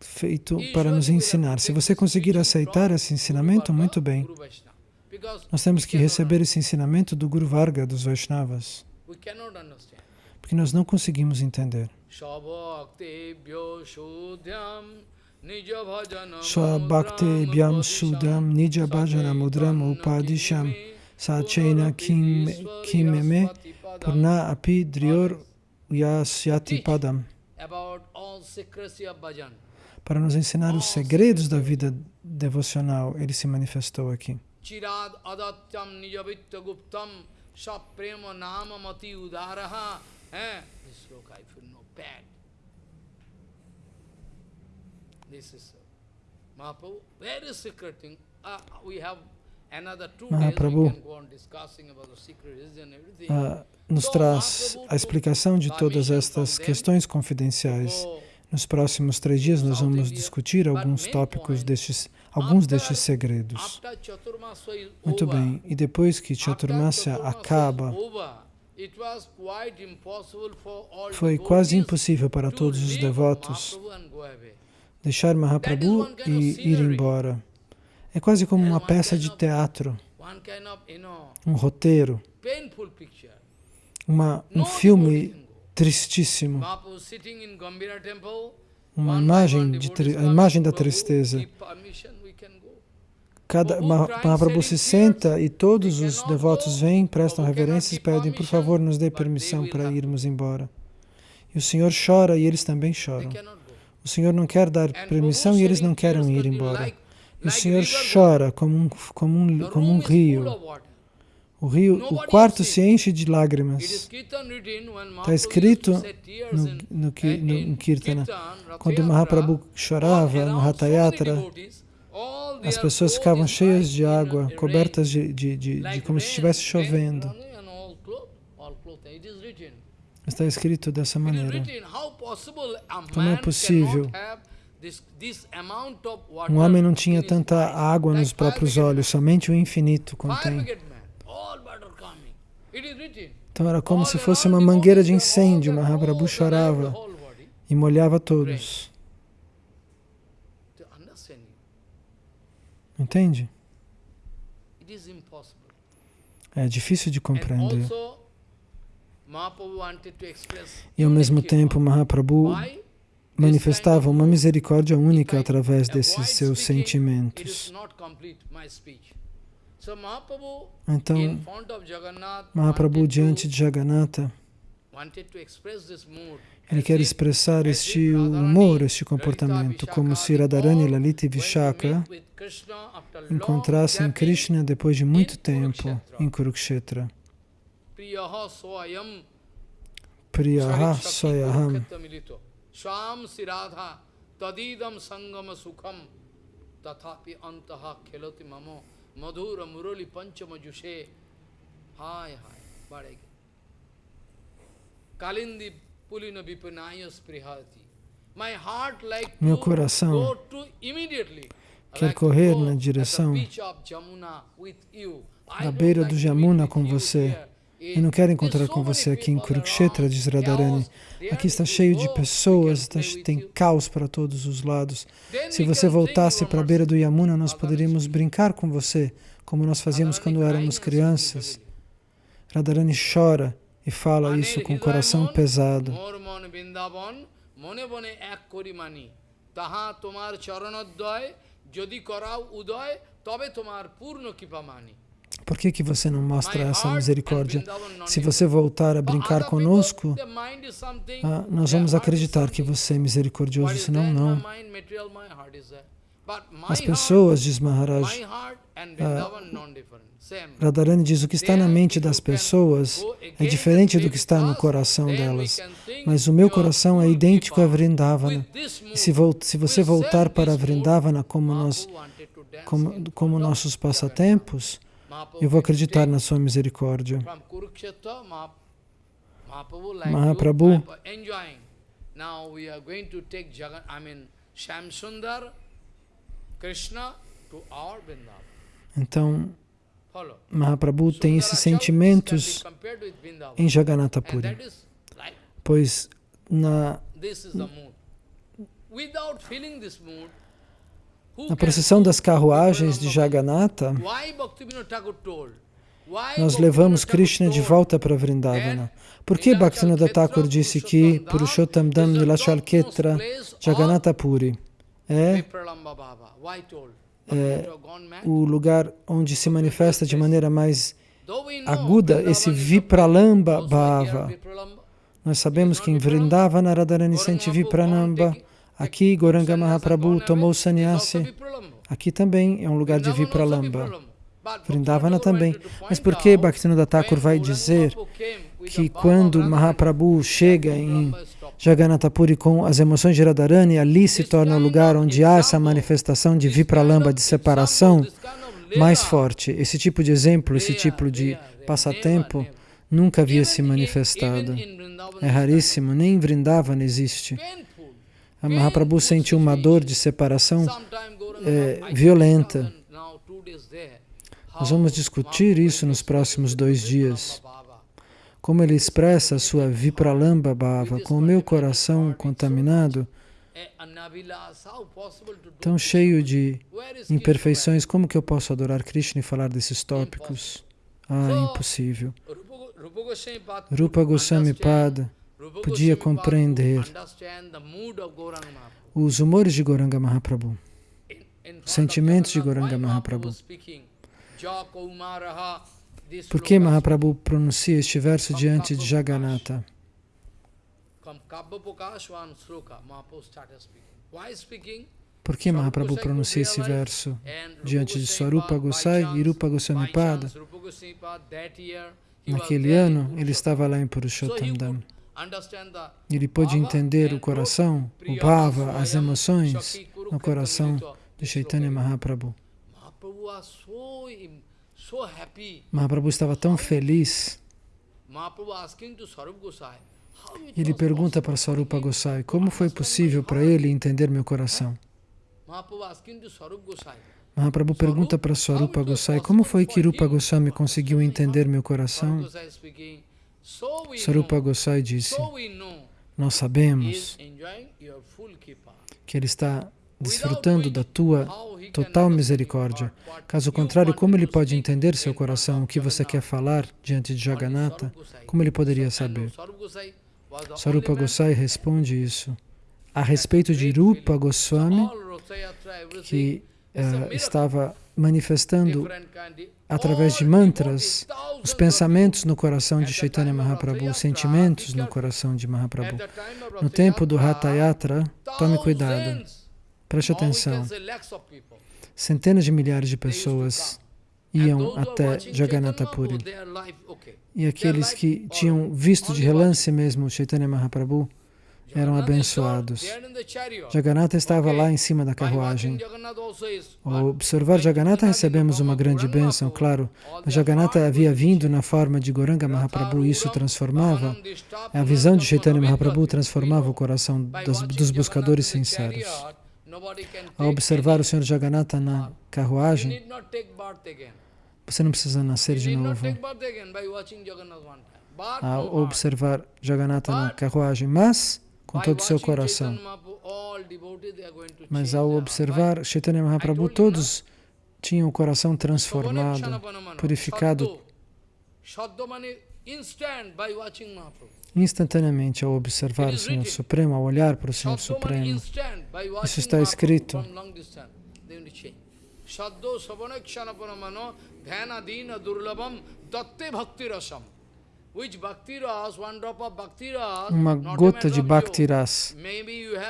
feito para nos ensinar. Se você conseguir aceitar esse ensinamento, muito bem. Nós temos que receber esse ensinamento do Guru Varga, dos Vaishnavas. Porque nós não conseguimos entender. Swabhakti Sudam Nija Bhajana Mudram Upadisham Sachaina Kimeme Purna Api Drior Yasyati Padam para nos ensinar os segredos da vida devocional. Ele se manifestou aqui. Chirad adatyam nijavitta guptam saprema nama mati udaraha. This sloka I feel no bad. This is Mahaprabhu, very secret thing. Uh, we have Mahaprabhu uh, nos traz a explicação de todas estas questões confidenciais. Nos próximos três dias nós vamos discutir alguns tópicos destes, alguns destes segredos. Muito bem, e depois que Chaturmasya acaba, foi quase impossível para todos os devotos deixar Mahaprabhu e ir embora. É quase como uma peça de teatro, um roteiro, uma, um filme tristíssimo, uma imagem, de, a imagem da tristeza. Cada Mahaprabhu se senta e todos os devotos vêm, prestam reverências e pedem, por favor, nos dê permissão para irmos embora. E o Senhor chora e eles também choram. O O Senhor não quer dar permissão e eles não querem ir embora. E o Senhor chora como um, como um, como um rio. O rio, o quarto se enche de lágrimas. Está escrito no, no, no, no Kirtana. Quando Mahaprabhu chorava no Hatayatra, as pessoas ficavam cheias de água, cobertas de, de, de, de como se estivesse chovendo. Está escrito dessa maneira. Como é possível? Um homem não tinha tanta água nos próprios olhos, somente o infinito contém. Então era como se fosse uma mangueira de incêndio. Mahaprabhu chorava e molhava todos. Entende? É difícil de compreender. E ao mesmo tempo, Mahaprabhu manifestava uma misericórdia única através desses seus sentimentos. Então, Mahaprabhu diante de Jagannatha, ele quer expressar este humor, este comportamento, como se Radharani, Lalita e Vishaka encontrassem Krishna depois de muito tempo em Kurukshetra. Priyaha Soyaham Swam Siradha Tadidam Sangama Sukham. Tathapi Antaha Khelati Mamo. Madhura Murali Panchama Jushe Hai Hai Badege. Kalindi Meu coração quer correr na direção da beira do Jamuna com você. Eu não quero encontrar com você aqui em Kurukshetra, diz Radharani. Aqui está cheio de pessoas, tem caos para todos os lados. Se você voltasse para a beira do Yamuna, nós poderíamos brincar com você, como nós fazíamos quando éramos crianças. Radharani chora e fala isso com o coração pesado. Por que, que você não mostra essa misericórdia? Se você voltar a brincar conosco, ah, nós vamos acreditar que você é misericordioso, senão não. As pessoas, diz Maharaj, ah, Radharani diz, o que está na mente das pessoas é diferente do que está no coração delas. Mas o meu coração é idêntico a Vrindavana. E se, se você voltar para Vrindavana como, nós, como, como nossos passatempos, eu vou acreditar na sua misericórdia. Mahaprabhu então, Mahaprabhu tem esses sentimentos em Jagannatha Puri, pois na, na procissão das carruagens de Jagannatha, nós levamos Krishna de volta para Vrindavana. Por que Bhaktivinoda Thakur disse que Purushottam Dham Nilachal Ketra Jagannatha Puri? É é, o lugar onde se manifesta de maneira mais aguda esse Vipralamba Bhava. Nós sabemos que em Vrindavana Radharani sente Vipranamba, aqui Goranga Mahaprabhu tomou sannyasi, aqui também é um lugar de Vipralamba. Vrindavana também. Mas por que Bhaktivinoda Thakur vai dizer que quando Mahaprabhu chega em Jagannatha Puri com as emoções de Radharani, ali se torna o lugar onde há essa manifestação de Vipralamba, de separação, mais forte. Esse tipo de exemplo, esse tipo de passatempo, nunca havia se manifestado. É raríssimo, nem em Vrindavan existe. A Mahaprabhu sentiu uma dor de separação é, violenta. Nós vamos discutir isso nos próximos dois dias como ele expressa a sua Vipralamba Bhava, com o meu coração contaminado, tão cheio de imperfeições, como que eu posso adorar Krishna e falar desses tópicos? Ah, impossível. Rupa Goswami Pada podia compreender os humores de Goranga Mahaprabhu, os sentimentos de Goranga Mahaprabhu. Por que Mahaprabhu pronuncia este verso diante de Jagannatha? Por que Mahaprabhu pronuncia esse verso diante de Swarupa Gosai e Rupa Goswami Pada? Naquele ano, ele estava lá em Purushottam Ele pôde entender o coração, o bhava, as emoções no coração de Chaitanya Mahaprabhu. Mahaprabhu estava tão feliz. Ele pergunta para Sarupa Gosai, como foi possível para ele entender meu coração? Mahaprabhu pergunta para Swarupa Gosai, como foi que Rupa Goswami conseguiu entender meu coração? Swarupa Gosai disse, nós sabemos que ele está desfrutando da tua total misericórdia. Caso contrário, como ele pode entender seu coração, o que você quer falar diante de Jagannatha? Como ele poderia saber? Sarupa Gosai responde isso. A respeito de Rupa Goswami, que uh, estava manifestando através de mantras os pensamentos no coração de Chaitanya Mahaprabhu, os sentimentos no coração de Mahaprabhu. No tempo do Hatha Yatra, tome cuidado, preste atenção. Centenas de milhares de pessoas iam até Jagannatha Puri. E aqueles que tinham visto de relance mesmo Chaitanya Mahaprabhu eram abençoados. Jagannatha estava lá em cima da carruagem. Ao observar Jagannatha, recebemos uma grande bênção, claro. Mas Jagannatha havia vindo na forma de Goranga Mahaprabhu e isso transformava. A visão de Chaitanya Mahaprabhu transformava o coração dos, dos buscadores sinceros. Ao observar o Senhor Jagannatha na carruagem, você não precisa nascer de novo. Ao observar Jagannatha na carruagem, mas com todo o seu coração. Mas ao observar Chaitanya Mahaprabhu, todos tinham o coração transformado, purificado instantaneamente ao observar o Senhor Supremo, ao olhar para o Senhor Supremo. Isso está escrito. Durlabam Datte Bhakti Rasam uma gota de Bhaktiras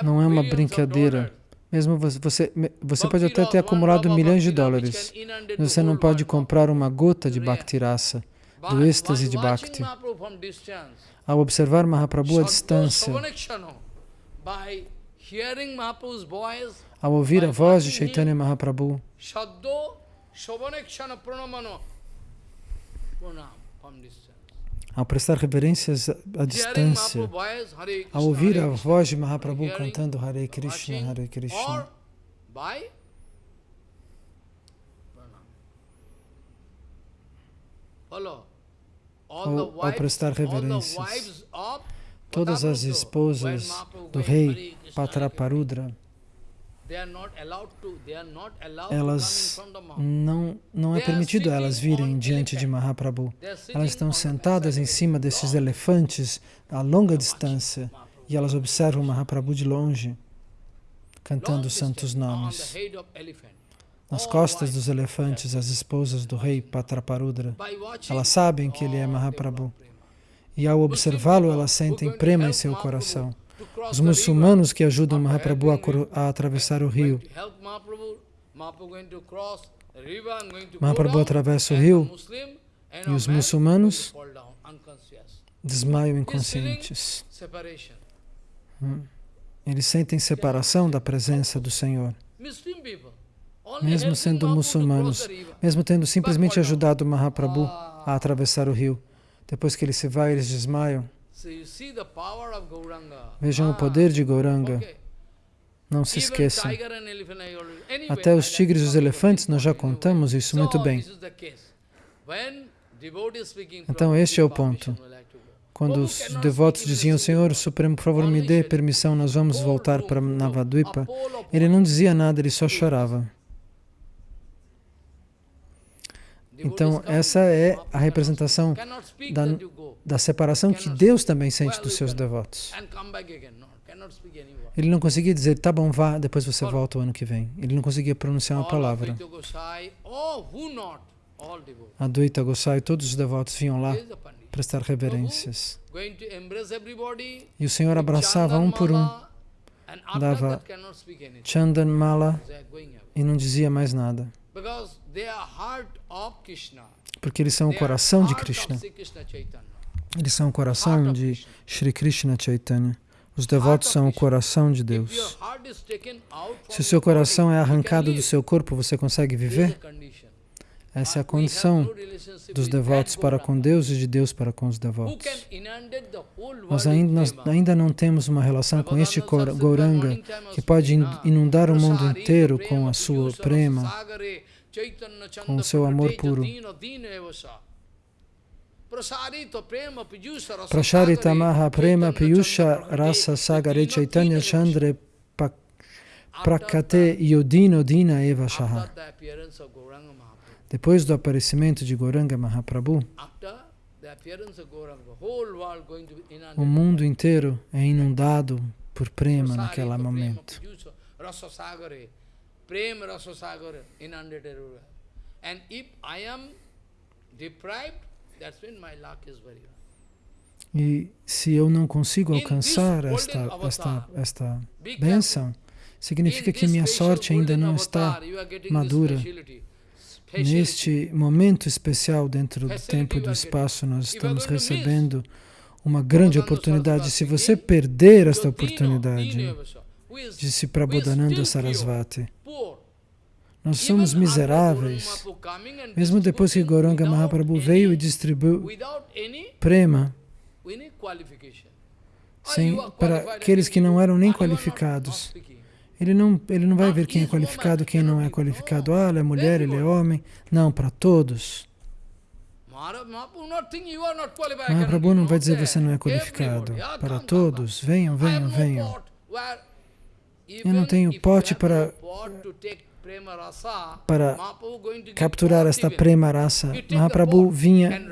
não é uma brincadeira. Mesmo você, você pode até ter acumulado milhões de dólares, mas você não pode comprar uma gota de Bhaktirasa, do êxtase de Bhakti. Ao observar Mahaprabhu à distância, ao ouvir a voz de Chaitanya Mahaprabhu, ao prestar reverências à distância, ao ouvir a voz de Mahaprabhu cantando Hare Krishna, Hare Krishna, ao, ao prestar reverências, todas as esposas do rei Patraparudra, elas não, não é permitido elas virem diante de Mahaprabhu. Elas estão sentadas em cima desses elefantes a longa distância e elas observam Mahaprabhu de longe, cantando os santos nomes. Nas costas dos elefantes, as esposas do rei Patraparudra, elas sabem que ele é Mahaprabhu. E ao observá-lo, elas sentem prema em seu coração os muçulmanos que ajudam Mahaprabhu a, a atravessar o rio. Mahaprabhu atravessa o rio e os muçulmanos desmaiam inconscientes. Hum. Eles sentem separação da presença do Senhor. Mesmo sendo muçulmanos, mesmo tendo simplesmente ajudado Mahaprabhu a atravessar o rio, depois que ele se vai, eles desmaiam. Vejam o poder de Gauranga. Não se esqueçam. Até os tigres e os elefantes, nós já contamos isso muito bem. Então, este é o ponto. Quando os devotos diziam, Senhor Supremo, por favor, me dê permissão, nós vamos voltar para Navadvipa, ele não dizia nada, ele só chorava. Então, essa é a representação da, da separação que Deus também sente dos seus devotos. Ele não conseguia dizer, tá bom, vá, depois você volta o ano que vem. Ele não conseguia pronunciar uma palavra. Advaita Gosai, todos os devotos vinham lá prestar reverências. E o Senhor abraçava um por um dava Chandan Mala e não dizia mais nada. Porque eles são o coração de Krishna. Eles são o coração de Sri Krishna Chaitanya. Os devotos são o coração de Deus. Se o seu coração é arrancado do seu corpo, você consegue viver? Essa é a condição dos devotos para com Deus e de Deus para com os devotos. Nós ainda, nós ainda não temos uma relação com este Gauranga que pode inundar o mundo inteiro com a sua prema, com seu amor puro. Prasharita Maha Prema Piyusha Rasa Sagare Chaitanya Chandre Prakate Yodino Dina Eva Shaha. Depois do aparecimento de Goranga Mahaprabhu, o mundo inteiro é inundado por prema naquele momento. E se eu não consigo alcançar esta, esta, esta bênção, significa que minha sorte ainda não está madura. Neste momento especial dentro do tempo e do espaço, nós estamos recebendo uma grande oportunidade. Se você perder esta oportunidade, disse Prabodhananda Sarasvati, nós somos miseráveis. Mesmo depois que Goranga Mahaprabhu veio e distribuiu prema sem, para aqueles que não eram nem qualificados. Ele não, ele não vai ver quem é qualificado quem não é qualificado. Ah, ele é mulher, ele é homem. Não, para todos. Mahaprabhu não vai dizer você não é qualificado. Para todos, venham, venham, venham. Eu não tenho pote para, para capturar esta prema raça. Mahaprabhu vinha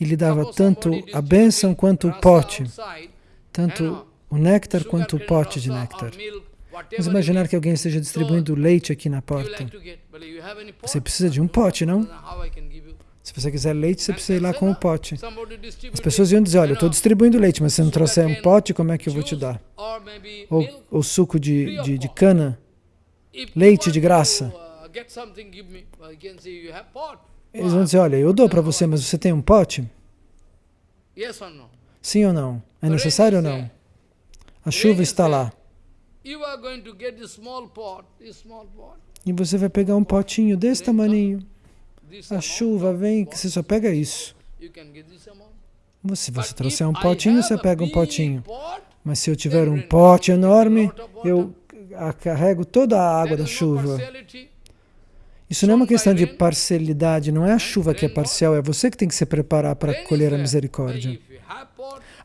e lhe dava tanto a bênção quanto o pote, tanto o néctar quanto o pote de néctar. Vamos imaginar que alguém esteja distribuindo leite aqui na porta. Você precisa de um pote, não? Se você quiser leite, você precisa ir lá com o pote. As pessoas iam dizer, olha, eu estou distribuindo leite, mas se não trouxer um pote, como é que eu vou te dar? Ou, ou suco de, de, de cana, leite de graça. Eles vão dizer, olha, eu dou para você, mas você tem um pote? Sim ou não? É necessário ou não? A chuva está lá. E você vai pegar um potinho desse tamaninho. A chuva vem, que você só pega isso. Se você trouxer um potinho, você pega um potinho. Mas se eu tiver um pote enorme, eu carrego toda a água da chuva. Isso não é uma questão de parcialidade, não é a chuva que é parcial, é você que tem que se preparar para colher a misericórdia.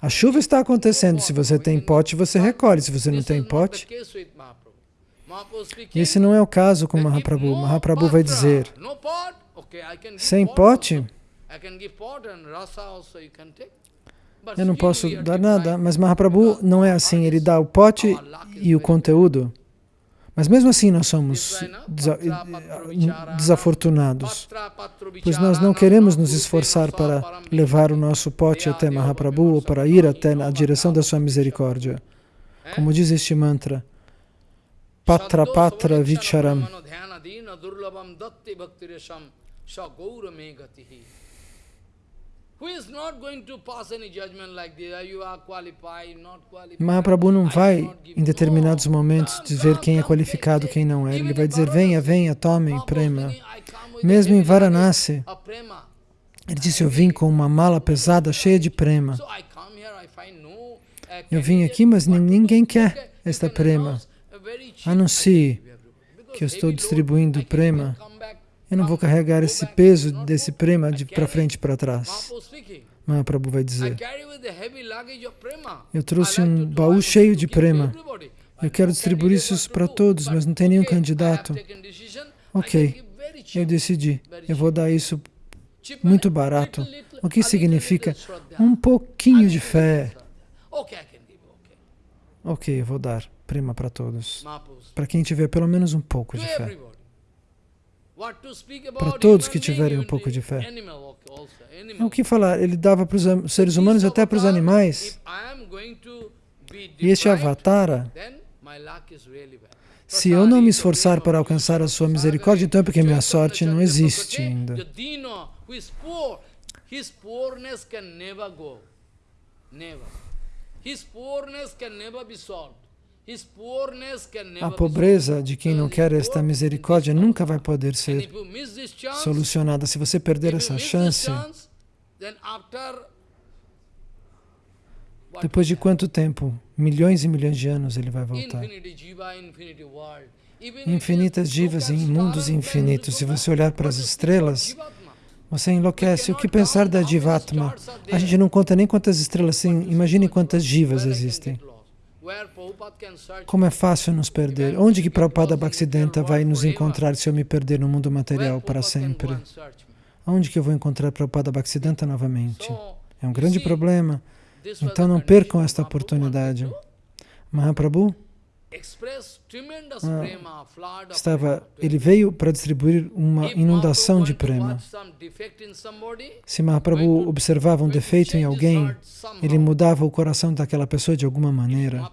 A chuva está acontecendo. Se você tem pote, você recolhe. Se você não tem pote... Esse não é o caso com Mahaprabhu. Mahaprabhu vai dizer, sem pote, eu não posso dar nada, mas Mahaprabhu não é assim, ele dá o pote e o conteúdo. Mas mesmo assim nós somos desafortunados, pois nós não queremos nos esforçar para levar o nosso pote até Mahaprabhu ou para ir até na direção da sua misericórdia. Como diz este mantra, Patra Patra Vicharam. Mahaprabhu não vai, em determinados momentos, dizer quem é qualificado quem não é. Ele vai dizer, venha, venha, tome prema. Mesmo em Varanasi, ele disse, eu vim com uma mala pesada, cheia de prema. Eu vim aqui, mas ninguém quer esta prema. Anuncie que eu estou distribuindo prema eu não vou carregar esse peso desse prema de para frente e para trás. Mahaprabhu vai dizer. Eu trouxe um baú cheio de prema. Eu quero distribuir isso para todos, mas não tem nenhum candidato. Ok, eu decidi. Eu vou dar isso muito barato. O que significa? Um pouquinho de fé. Ok, eu vou dar prema para todos. Para quem tiver pelo menos um pouco de fé para todos que tiverem um pouco de fé. O que falar? Ele dava para os seres humanos até para os animais. E este avatara, Se eu não me esforçar para alcançar a sua misericórdia, então é porque minha sorte não existe ainda. A pobreza de quem não quer esta misericórdia nunca vai poder ser solucionada. Se você perder essa chance, depois de quanto tempo? Milhões e milhões de anos ele vai voltar. Infinitas divas em mundos infinitos. Se você olhar para as estrelas, você enlouquece. O que pensar da Jivatma? A gente não conta nem quantas estrelas tem. Imagine quantas divas existem. Como é fácil nos perder. Onde que Prabhupada Bhaktisiddhanta vai nos encontrar se eu me perder no mundo material para sempre? Onde que eu vou encontrar Prabhupada Bhaktisiddhanta novamente? É um grande problema. Então não percam esta oportunidade. Mahaprabhu ah, estava, ele veio para distribuir uma inundação de prema. Se Mahaprabhu observava um defeito em alguém, ele mudava o coração daquela pessoa de alguma maneira.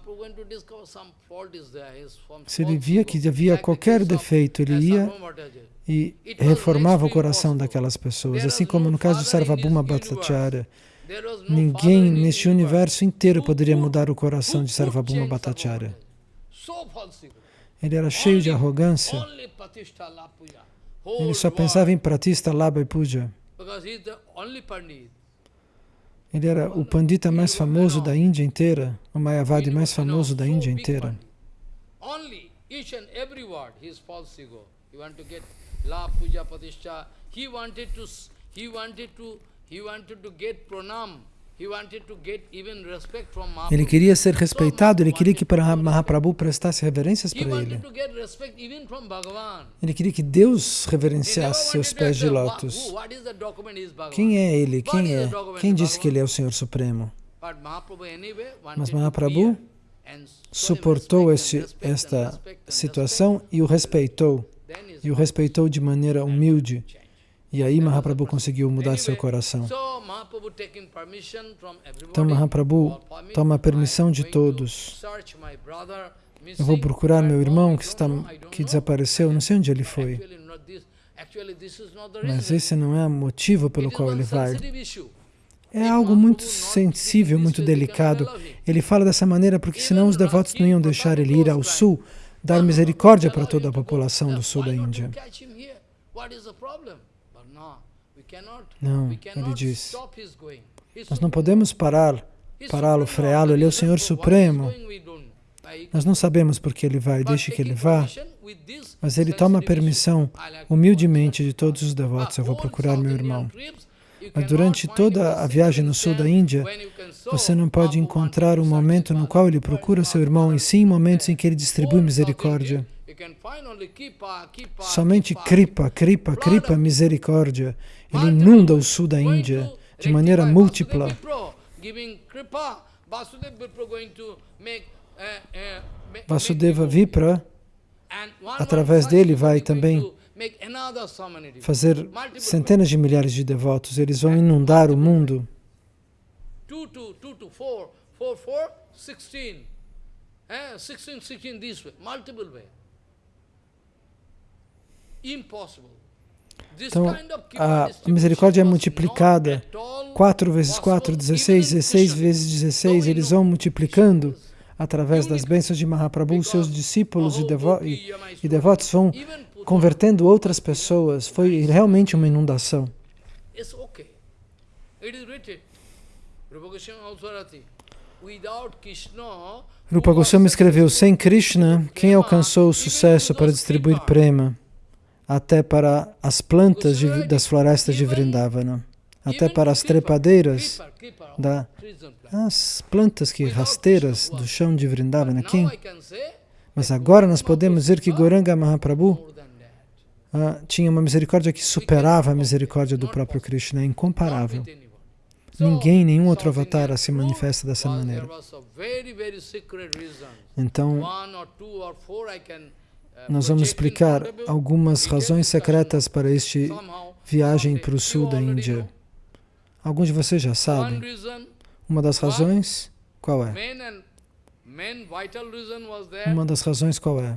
Se ele via que havia qualquer defeito, ele ia e reformava o coração daquelas pessoas. Assim como no caso de Sarvabhuma Bhattacharya, ninguém neste universo inteiro poderia mudar o coração de Sarvabhuma Bhattacharya. Ele era cheio de arrogância. Ele só pensava em Pratista, Labha e Puja. Ele era o pandita mais famoso da Índia inteira, o Mayavadi mais famoso da Índia inteira. He wanted to get pranam ele queria ser respeitado, ele queria que Mahaprabhu prestasse reverências para ele. Ele queria que Deus reverenciasse seus pés de lótus. Quem é ele? Quem é? Quem disse que ele é o Senhor Supremo? Mas Mahaprabhu suportou esse, esta situação e o respeitou. E o respeitou de maneira humilde. E aí Mahaprabhu conseguiu mudar seu coração. Então Mahaprabhu toma permissão de todos. Eu vou procurar meu irmão que, está, que desapareceu, não sei onde ele foi. Mas esse não é o motivo pelo qual ele vai. É algo muito sensível, muito delicado. Ele fala dessa maneira porque senão os devotos não iam deixar ele ir ao sul, dar misericórdia para toda a população do sul da Índia. Não, ele diz, nós não podemos parar, pará-lo, freá-lo, ele é o Senhor Supremo. Nós não sabemos por que ele vai, deixe que ele vá, mas ele toma permissão humildemente de todos os devotos. Eu vou procurar meu irmão. Mas durante toda a viagem no sul da Índia, você não pode encontrar um momento no qual ele procura seu irmão, e sim momentos em que ele distribui misericórdia. Somente Kripa, Kripa, Kripa, misericórdia. Ele inunda o sul da Índia de maneira múltipla. Vasudeva Vipra, através dele, vai também fazer centenas de milhares de devotos. Eles vão inundar o mundo. 2 to 2 to 4, 4, 4, 16. 16, 16 this way, multiple way. Então, a misericórdia é multiplicada. 4 vezes 4, 16, 16 vezes 16, eles vão multiplicando através das bênçãos de Mahaprabhu, seus discípulos e, devo e, e devotos vão convertendo outras pessoas. Foi realmente uma inundação. Rupa Goswami escreveu, sem Krishna, quem alcançou o sucesso para distribuir prema? Até para as plantas de, das florestas de Vrindavana, até para as trepadeiras, da, as plantas que rasteiras do chão de Vrindavana. Quem? Mas agora nós podemos dizer que Goranga Mahaprabhu ah, tinha uma misericórdia que superava a misericórdia do próprio Krishna, é incomparável. Ninguém, nenhum outro avatar se manifesta dessa maneira. Então, nós vamos explicar algumas razões secretas para este viagem para o sul da Índia. Alguns de vocês já sabem. Uma das razões, qual é? Uma das razões qual é?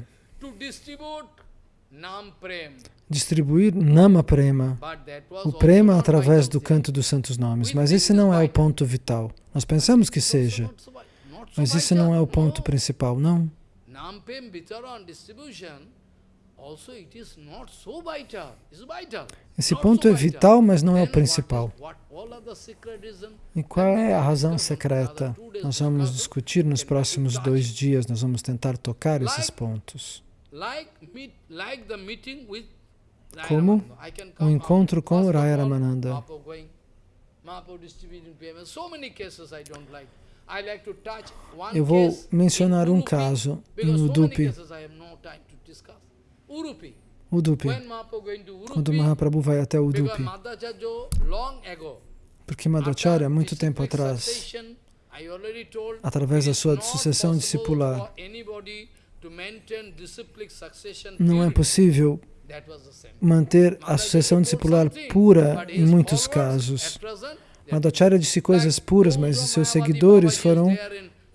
Distribuir Nama Prema, o Prema através do canto dos santos nomes. Mas esse não é o ponto vital. Nós pensamos que seja, mas isso não é o ponto principal, não. Esse ponto é vital, mas não é o principal. E qual é a razão secreta? Nós vamos discutir nos próximos dois dias, nós vamos tentar tocar esses pontos. Como? O um encontro com o Raya Ramananda. Eu vou mencionar um caso em Udupi. Udupi. Quando Mahaprabhu vai até Udupi. Porque Madhacharya, muito tempo atrás, através da sua sucessão discipular, não é possível manter a sucessão discipular pura em muitos casos. Madhacharya disse coisas puras, mas seus seguidores foram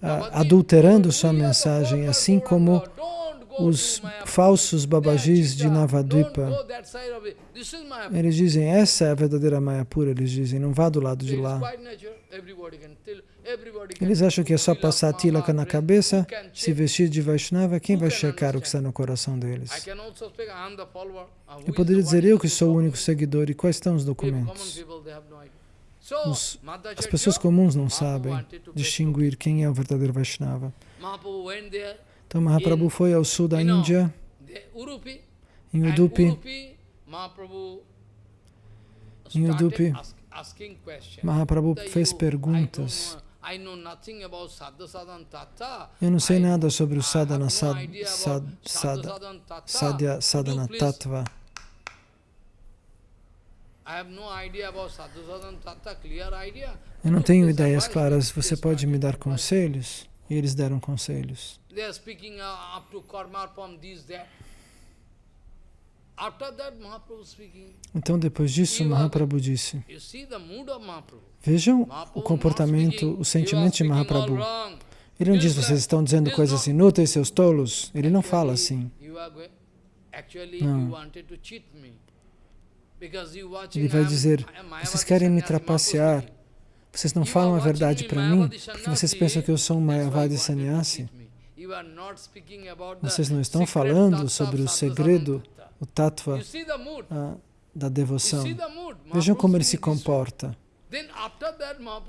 ah, adulterando sua mensagem, assim como os falsos babajis de Navadvipa, eles dizem, essa é a verdadeira Maya pura, eles dizem, não vá do lado de lá. Eles acham que é só passar tilaka na cabeça, se vestir de Vaishnava, quem vai checar o que está no coração deles? Eu poderia dizer, eu que sou o único seguidor, e quais estão os documentos? Os, as pessoas comuns não sabem distinguir quem é o verdadeiro Vaishnava. Então Mahaprabhu foi ao sul da Índia, em Udupi, em Udupi, Mahaprabhu fez perguntas. Eu não sei nada sobre o sadhana, sad, sad, sad, sadhya, sadhana tattva. Eu não tenho ideias claras. Você pode me dar conselhos? E eles deram conselhos. Então, depois disso, Mahaprabhu disse, vejam o comportamento, o sentimento de Mahaprabhu. Ele não diz, vocês estão dizendo coisas inúteis, seus tolos. Ele não fala assim. Não. Ele vai dizer, vocês querem me trapacear, vocês não falam a verdade para mim, porque vocês pensam que eu sou um Mayavadi Sannyasi. Vocês não estão falando sobre o segredo, o tattva ah, da devoção. Vejam como ele se comporta.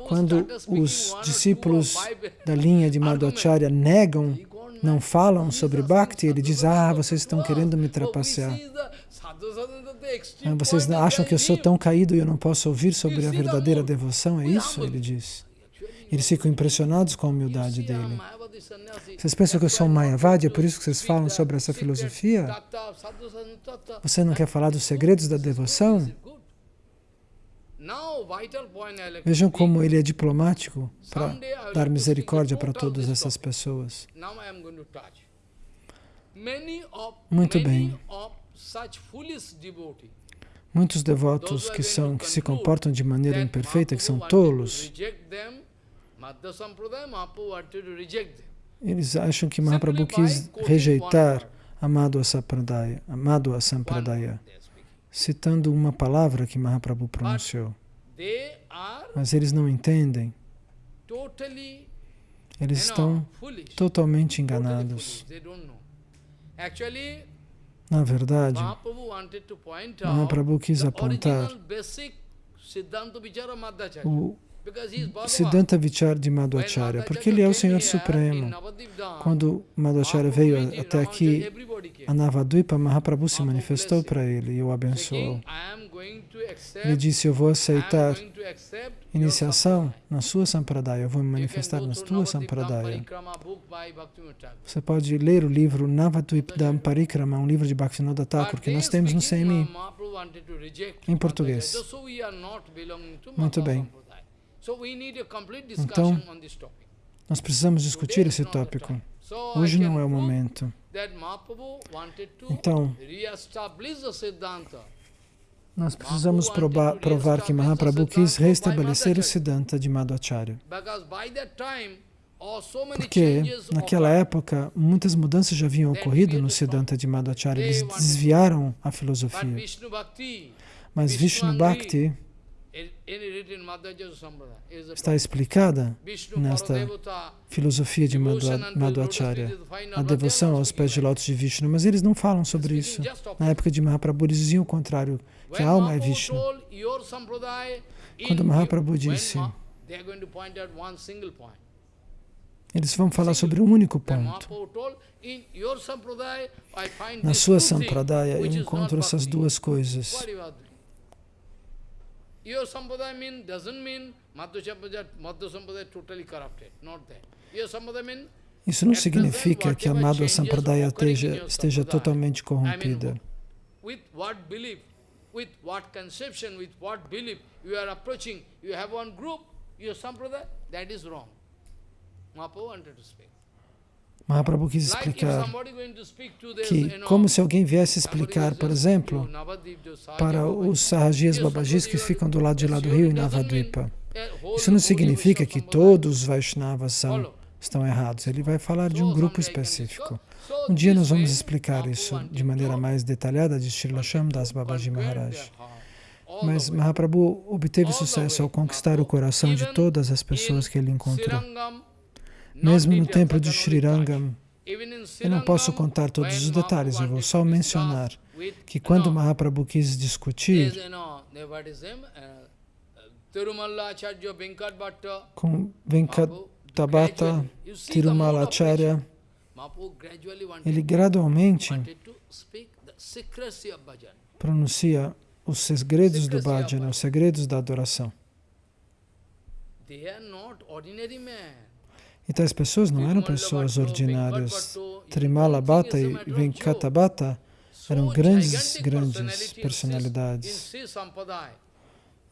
Quando os discípulos da linha de Madhacharya negam, não falam sobre Bhakti, ele diz, ah, vocês estão querendo me trapacear. Ah, vocês acham que eu sou tão caído e eu não posso ouvir sobre a verdadeira devoção? É isso? Ele diz. Eles ficam impressionados com a humildade dele. Vocês pensam que eu sou um Mayavadi, é por isso que vocês falam sobre essa filosofia? Você não quer falar dos segredos da devoção? Vejam como ele é diplomático para dar misericórdia para todas essas pessoas. Muito bem. Muitos devotos que, são, que se comportam de maneira imperfeita, que são tolos, eles acham que Mahaprabhu quis rejeitar Amado Sampradaya, Amado Sampradaya, citando uma palavra que Mahaprabhu pronunciou. Mas eles não entendem. Eles estão totalmente enganados. Na verdade, Mahaprabhu quis apontar o Siddhanta Vichar de Madhvacharya, porque ele é o Senhor Supremo. Quando Madhvacharya veio até aqui, a Navadvipa, Mahaprabhu se manifestou para ele e o abençoou. Ele disse, eu vou aceitar iniciação na sua Sampradaya, eu vou me manifestar na tua Sampradaya. Você pode ler o livro Navadvipdam Parikrama, um livro de Bhaktivinoda Thakur, que nós temos no CMI, em português. Muito bem. Então, nós precisamos discutir esse tópico. Hoje não é o momento. Então, nós precisamos provar, provar que Mahaprabhu quis restabelecer o Siddhanta de Madhacharya. Porque naquela época muitas mudanças já haviam ocorrido no Siddhanta de Madhacharya, eles desviaram a filosofia. Mas Vishnu Bhakti está explicada nesta filosofia de Madhvacharya, a devoção aos pés de lótus de Vishnu, mas eles não falam sobre isso. Na época de Mahaprabhu eles diziam o contrário, que a alma é Vishnu. Quando Mahaprabhu disse, eles vão falar sobre um único ponto. Na sua sampradaya eu encontro essas duas coisas. Your sampradaya mean, doesn't mean Madhya Sampradaya totally corrupted. Not that. Your sampradaya mean isso não significa que a Madhya Sampradaya esteja, esteja totalmente corrompida. With what belief, with what conception, with what belief you are approaching, you have one group, your Sampradaya, that is wrong. Mahaprabhu wanted to speak. Mahaprabhu quis explicar que, como se alguém viesse explicar, por exemplo, para os Sahajis Babajis que ficam do lado de lá do rio em Navadvipa. Isso não significa que todos os Vaishnavas são, estão errados. Ele vai falar de um grupo específico. Um dia nós vamos explicar isso de maneira mais detalhada de Srila Das Babaji Maharaj. Mas Mahaprabhu obteve sucesso ao conquistar o coração de todas as pessoas que ele encontrou. Mesmo no templo de Srirangam, eu não posso contar todos os detalhes, eu vou só mencionar que quando Mahaprabhu quis discutir com Venkatabhata Tirumalacharya, ele gradualmente pronuncia os segredos do bhajana, os segredos da adoração. Então as pessoas não eram pessoas ordinárias. Trimala Bhatta e Venkatabhata eram grandes, grandes personalidades.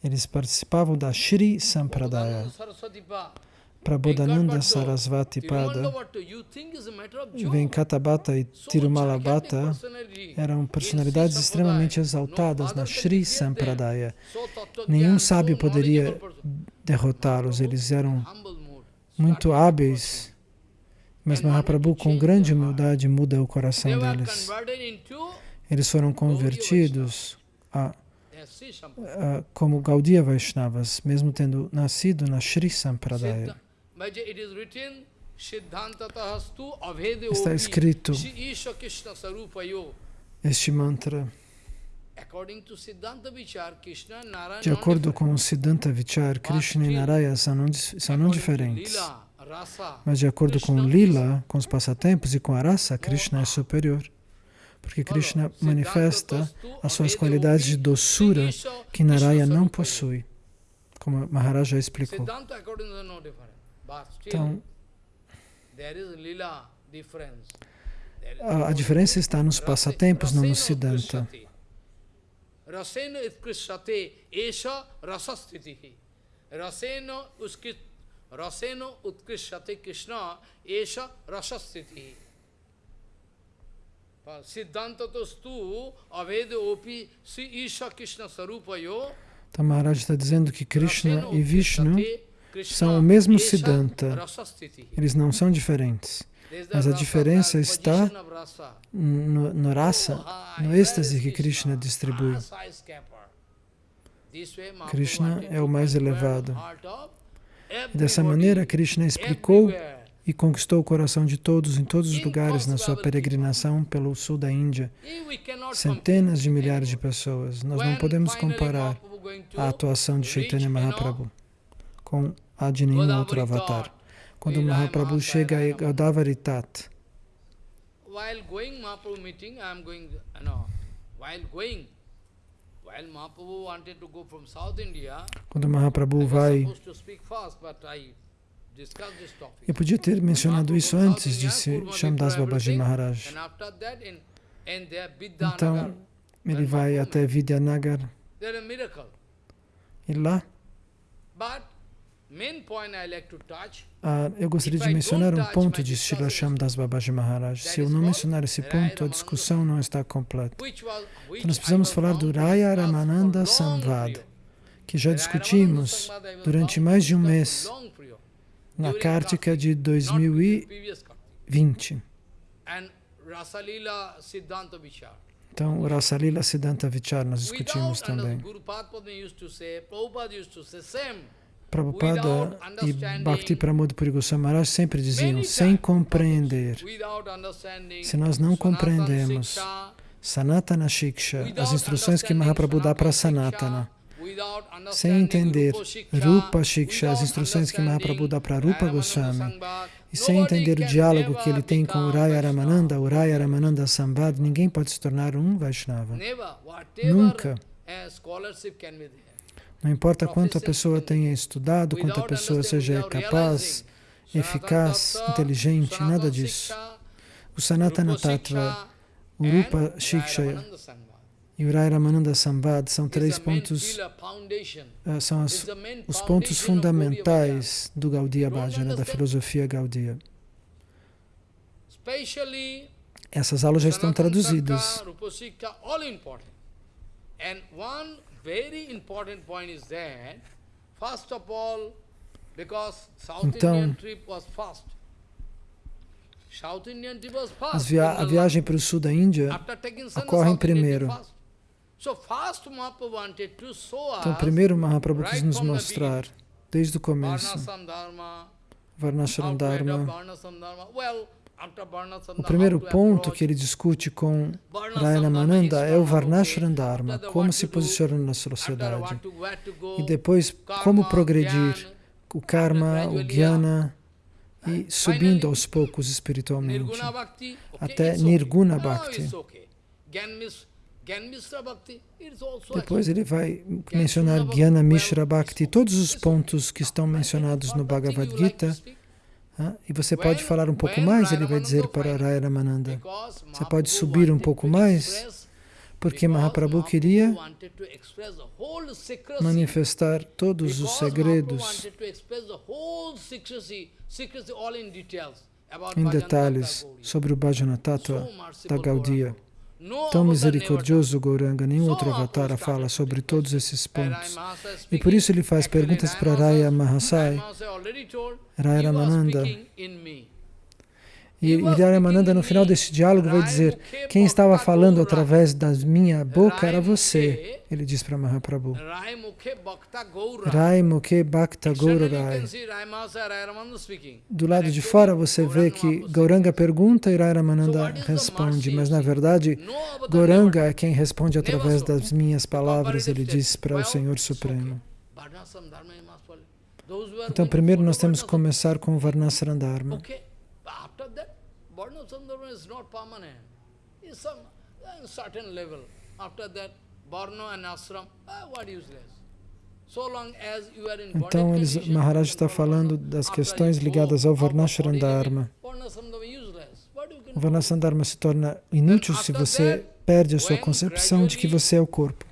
Eles participavam da Shri Sampradaya. Prabodhananda Sarasvati Pada, Venkatabhata e Tirumala Bhatta eram personalidades extremamente exaltadas na Shri Sampradaya. Nenhum sábio poderia derrotá-los, eles eram muito hábeis, mas Mahaprabhu, com grande humildade, muda o coração deles. Eles foram convertidos a, a, como Gaudiya Vaishnavas, mesmo tendo nascido na Sri Sampradaya. Está escrito este mantra. De acordo com o Siddhanta Vichar, Krishna e Narayana são não, são não diferentes. Mas de acordo com Lila, com os passatempos e com a raça, Krishna é superior. Porque Krishna manifesta as suas qualidades de doçura que Narayana não possui, como Maharaj já explicou. Então, a, a diferença está nos passatempos, não no Siddhanta. Rasena utkrishyate esha rasastitihi. Rasena Rasena utkrishyate Krishna esha rasastitihi. Siddhanta tostu aveda opi si isha Krishna sarupayo. Então Maharaj está dizendo que Krishna e Vishnu são o mesmo Siddhanta. Eles não são diferentes. Mas a diferença está no, no no êxtase que Krishna distribui. Krishna é o mais elevado. Dessa maneira, Krishna explicou e conquistou o coração de todos em todos os lugares na sua peregrinação pelo sul da Índia. Centenas de milhares de pessoas. Nós não podemos comparar a atuação de Chaitanya Mahaprabhu com a de nenhum outro avatar quando Mahaprabhu chega a Godavari Tat. While going Mahaprabhu meeting, I am going, no, while going, while Mahaprabhu wanted to go from South India, quando Mahaprabhu vai eu podia ter mencionado isso antes, disse Shamdas Babaji Maharaj. Então, ele vai até Vidyanagar. E lá, ah, eu gostaria de mencionar um ponto de Srila Das Babaji Maharaj. Se eu não mencionar esse ponto, a discussão não está completa. Então, nós precisamos falar do Raya Ramananda Samvad, que já discutimos durante mais de um mês. na Kartika de 2020. Então, o Rasalila Siddhanta Vichar nós discutimos também. Prabhupada e Bhakti Pramod Puri Goswami sempre diziam, sem compreender, se nós não compreendemos Sanatana Shiksha, as instruções que Mahaprabhu dá para Sanatana, sem entender Rupa Shiksha, as instruções que Mahaprabhu dá para Rupa Goswami, e sem entender o diálogo que ele tem com Uraya Ramananda, Uraya Ramananda Sambad, ninguém pode se tornar um Vaishnava. Nunca. Não importa quanto a pessoa tenha estudado, quanto a pessoa seja capaz, eficaz, inteligente, nada disso. O Sanatana Tattva, o Rupa Shiksha e o Rai Ramananda Sambad são três pontos, uh, são as, os pontos fundamentais do Gaudiya Bhajana, da filosofia Gaudiya. Essas aulas já estão traduzidas. Então, via a viagem para o sul da Índia ocorre primeiro. Então, primeiro Mahaprabhu quis nos mostrar, desde o começo, Varnashram Dharma. O primeiro ponto que ele discute com Mananda é o Varnashram Dharma, como se posicionar na sociedade. E depois, como progredir o karma, o jnana, e subindo aos poucos espiritualmente, até Nirguna Bhakti. Depois ele vai mencionar Jnana Mishra Bhakti, todos os pontos que estão mencionados no Bhagavad Gita. E você pode falar um pouco mais, ele vai dizer para Raya Ramananda. Você pode subir um pouco mais, porque Mahaprabhu queria manifestar todos os segredos em detalhes sobre o Bhajana Tattva da Gaudiya. Tão misericordioso Gauranga, nenhum outro avatar fala sobre todos esses pontos. E por isso ele faz perguntas para Raya Mahasai, Raya Ramananda, e Ramananda, no final desse diálogo, vai dizer: Quem estava falando através da minha boca era você. Ele diz para Mahaprabhu. Rai Mukhe Bhakta Gaurai. Do lado de fora você vê que Gauranga pergunta e Ramananda responde, mas na verdade Gauranga. É quem responde através das minhas palavras, ele diz para o Senhor Supremo. Então primeiro nós temos que começar com o Varnasran Dharma. Sandharma is not permanent. It's some uh, certain level. After that, Varna and Ashram, uh, what useless. Então, eles, Maharaj está falando das questões ligadas ao Varnashram Dharma. O Varnashram Dharma se torna inútil se você perde a sua concepção de que você é o corpo.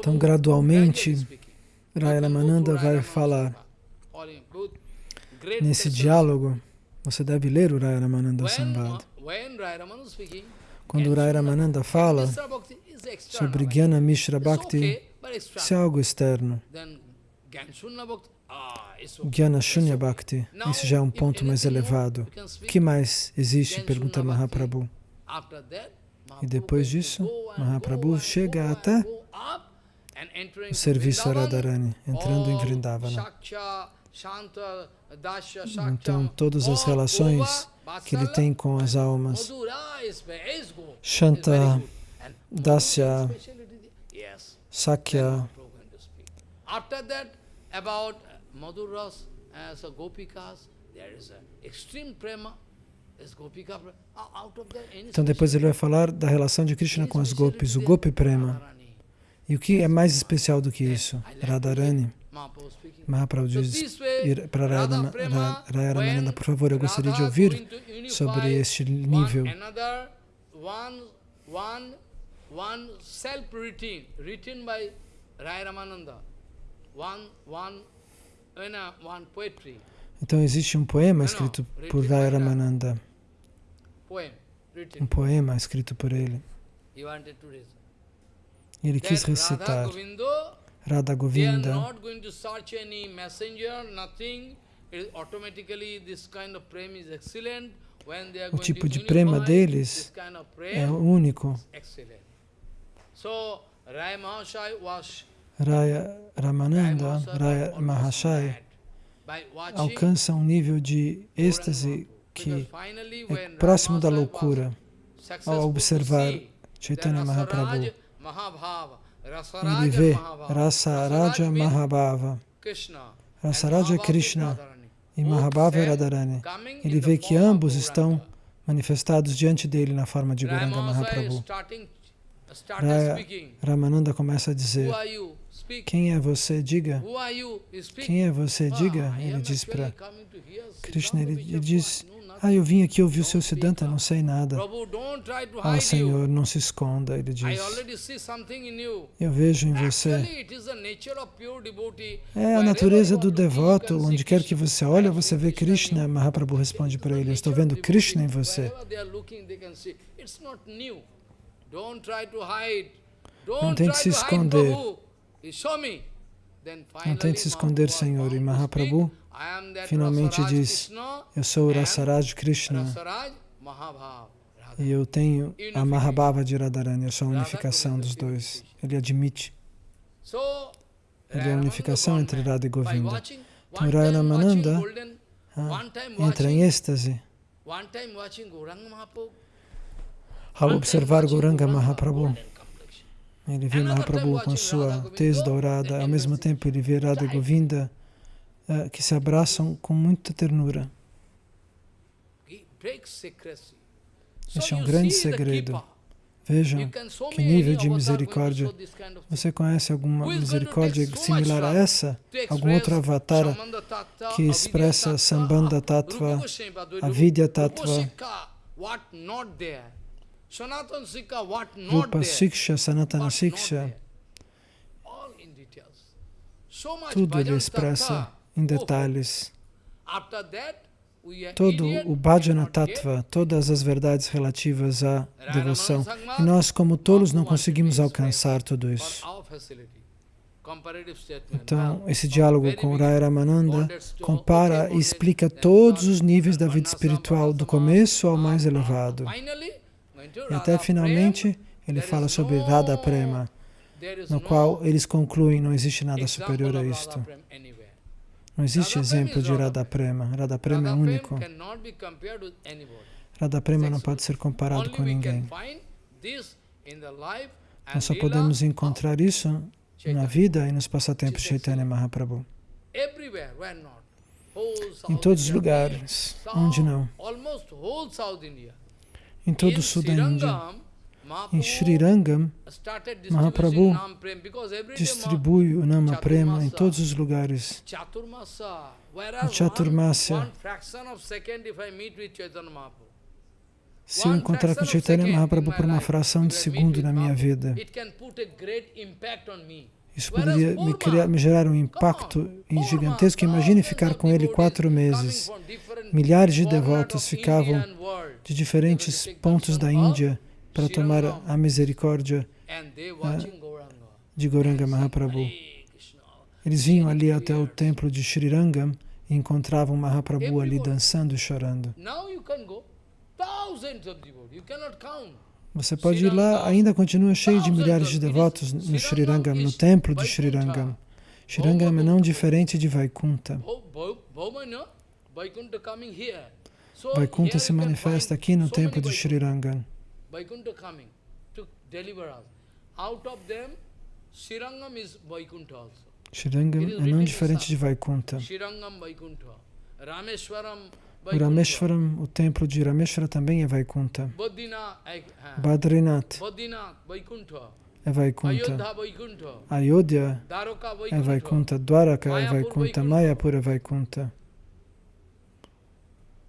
Então, gradualmente, Ramananda vai falar. Nesse diálogo, você deve ler o Ramananda Sambad. Quando Ramananda fala sobre Jnana Mishra Bhakti, isso é algo externo. Jnana Shunya Bhakti, isso já é um ponto mais elevado. O que mais existe? Pergunta Mahaprabhu. E depois disso, Mahaprabhu chega até o serviço a Radharani, entrando em Vrindavana. Então, todas as relações que ele tem com as almas, Shanta, Dasya, Sakya, about Madhuras, as a Gopikas, there is an extreme prema. Então depois ele vai falar da relação de Krishna com as gopis, o Gopi Prema. E o que é mais especial do que isso? Radharani. Mahaprabhu diz para Raya Ramananda, por favor, eu gostaria de ouvir sobre este nível. Então existe um poema escrito por Raya um poema escrito por ele. Ele quis recitar Radha Govinda. O tipo de prema deles é único. Raya Ramananda, Raya Mahashai, alcança um nível de êxtase que é próximo da loucura ao observar Chaitanya Mahaprabhu. Ele vê Rasa Raja Mahabhava. Rasa Raja Krishna e Mahabhava Radharani. Ele vê que ambos estão manifestados diante dele na forma de Guranga Mahaprabhu. Raya Ramananda começa a dizer, quem é você? Diga. Quem é você? Diga. Ele diz para Krishna, ele, ele diz, ah, eu vim aqui ouvir o seu Siddhanta, não sei nada. Ah, Senhor, não se esconda, ele diz. Eu vejo em você. É a natureza do devoto, onde quer que você olhe, você vê Krishna. Mahaprabhu responde para ele, eu estou vendo Krishna em você. Não tente se esconder. Não tente se esconder, Senhor. E Mahaprabhu finalmente diz, eu sou o Rasaraj Krishna e eu tenho a Mahabhava de Radharani, eu sou a unificação dos dois. Ele admite. Ele é a unificação entre Radha e Govinda. Então Rayamananda ah, entra em êxtase ao observar Gauranga Mahaprabhu. Ele vê Mahaprabhu com sua tez dourada, ao mesmo tempo ele vê Radha Govinda uh, que se abraçam com muita ternura. Este é um grande segredo. Vejam que nível de misericórdia. Você conhece alguma misericórdia similar a essa? Algum outro avatar que expressa Sambandha Tattva, a Vidya Tattva, Rupa Siksha, Sanatana Siksha, tudo ele expressa em detalhes. Todo o Bhajana Tattva, todas as verdades relativas à devoção. E nós, como tolos, não conseguimos alcançar tudo isso. Então, esse diálogo com Raya Ramananda compara e explica todos os níveis da vida espiritual, do começo ao mais elevado. E até finalmente ele fala sobre Radha Prema, no qual eles concluem não existe nada superior a isto. Não existe exemplo de Radha Prema. Radha Prema é único. Radha Prema não pode ser comparado com ninguém. Nós só podemos encontrar isso na vida e nos passatempos de Chaitanya Mahaprabhu. Em todos os lugares, onde não em todo o sul da Índia. Em Sri Rangam, Mahaprabhu distribui o Nama Prema em todos os lugares. Em Chaturmasya, se eu encontrar com Chaitanya Mahaprabhu por uma fração de segundo na minha vida, isso poderia me, criar, me gerar um impacto gigantesco. Imagine ficar com ele quatro meses. Milhares de devotos ficavam de diferentes pontos da Índia para tomar a misericórdia de Gauranga Mahaprabhu. Eles vinham ali até o templo de Sri Rangam e encontravam Mahaprabhu ali dançando e chorando. Você pode ir lá, ainda continua cheio de milhares de devotos no Sri Rangam, no templo de Sri Rangam. Sri Rangam é não diferente de Vaikunta. Vaikuntha se manifesta aqui no templo de Sri Rangam. Shirangam é não diferente de Vaikuntha. O Rameshwaram, o templo de Rameshwara também é Vaikuntha. Badrinath é Vaikuntha. Ayodhya é Vaikuntha. Dwaraka é Vaikuntha. Mayapur é Vaikuntha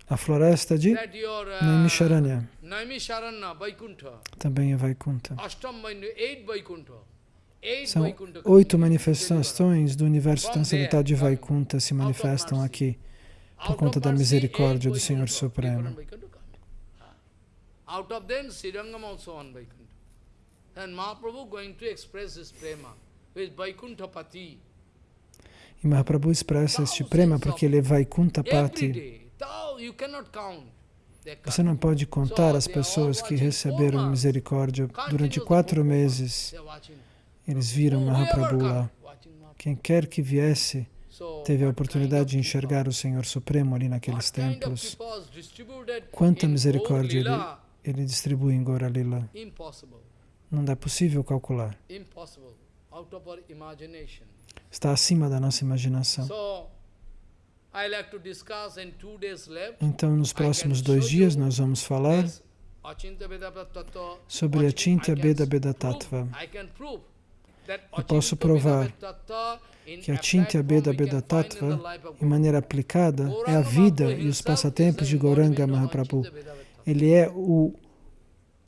a floresta de Naimisharanya. Também é Vaikuntha. São oito manifestações do universo transcendental de Vaikuntha se manifestam aqui por conta da misericórdia do Senhor Supremo. And Mahaprabhu going to express his prema with Vaikuntapati. E Mahaprabhu expressa este prema porque ele é Vaikuntapati. Você não pode contar as pessoas que receberam misericórdia durante quatro meses. Eles viram Mahaprabhu lá. Quem quer que viesse teve a oportunidade de enxergar o Senhor Supremo ali naqueles templos. Quanta misericórdia ele, ele distribui em. Impossible. Não é possível calcular. Está acima da nossa imaginação. Então, nos próximos dois dias, nós vamos falar sobre can Veda Veda prove- Tattva. Eu posso provar que a find in the Tattva, em maneira aplicada, é a vida e os passatempos de an Gauranga Mahaprabhu. Ele é o,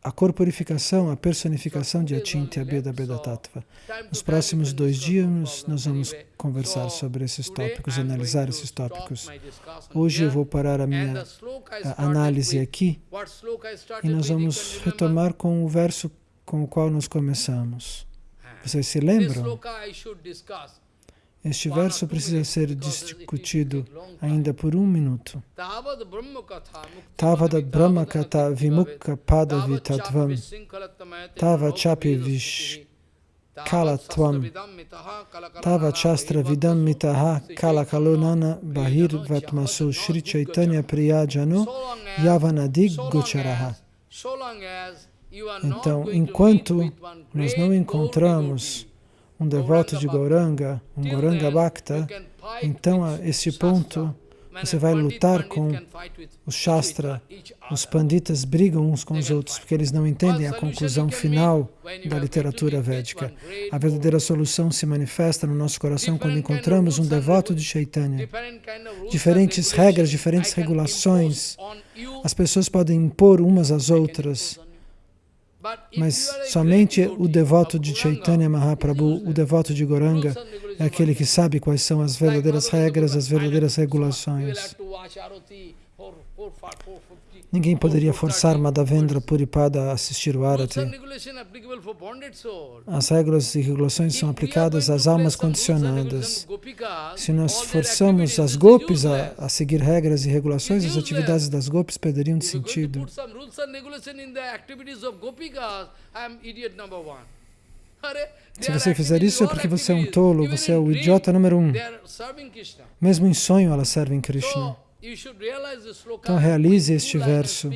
a corporificação, a personificação de Achintya Veda Veda Tattva. Nos próximos dois dias, nós vamos conversar so sobre esses tópicos, analisar esses tópicos. Hoje eu vou parar a minha a análise aqui e nós vamos retomar com o verso com o qual nós começamos. Vocês se lembram? Este verso precisa ser discutido ainda por um minuto. Tavada Brahma Kata Vimukha Padavi Tattvam Sinkhalattamayate Tava Chapi Kalatvam Tava Chastra Vidam Mitaha Kalakalonana Bahir Vatmasu Shri Chaitanya. Priyajano Yavanadig so long Gocharaha. Então, enquanto nós não encontramos um devoto de Gauranga, um Gauranga Bhakta, então a Shastra. ponto você vai lutar com o Shastra. Os panditas brigam uns com os outros porque eles não entendem a conclusão final da literatura védica. A verdadeira solução se manifesta no nosso coração quando encontramos um devoto de. Chaitanya. Diferentes regras, diferentes regulações. As pessoas podem impor umas às outras, impose on you. But if mas somente o devoto de Chaitanya Mahaprabhu, o devoto de Goranga, é aquele que sabe quais são as verdadeiras regras, as verdadeiras regulações. Have to watch Arati for- for- for- for 50, Ninguém poderia for forçar 30 Madhavendra. Puripada a assistir o Arati. As regras e regulações são aplicadas às almas condicionadas. Se nós forçamos as is gopis a, a seguir regras e regulações, as atividades das gopis perderiam de sentido. Se você fizer isso é porque você é um tolo, você é o idiota número um. Mesmo em sonho elas servem Krishna. Então realize este verso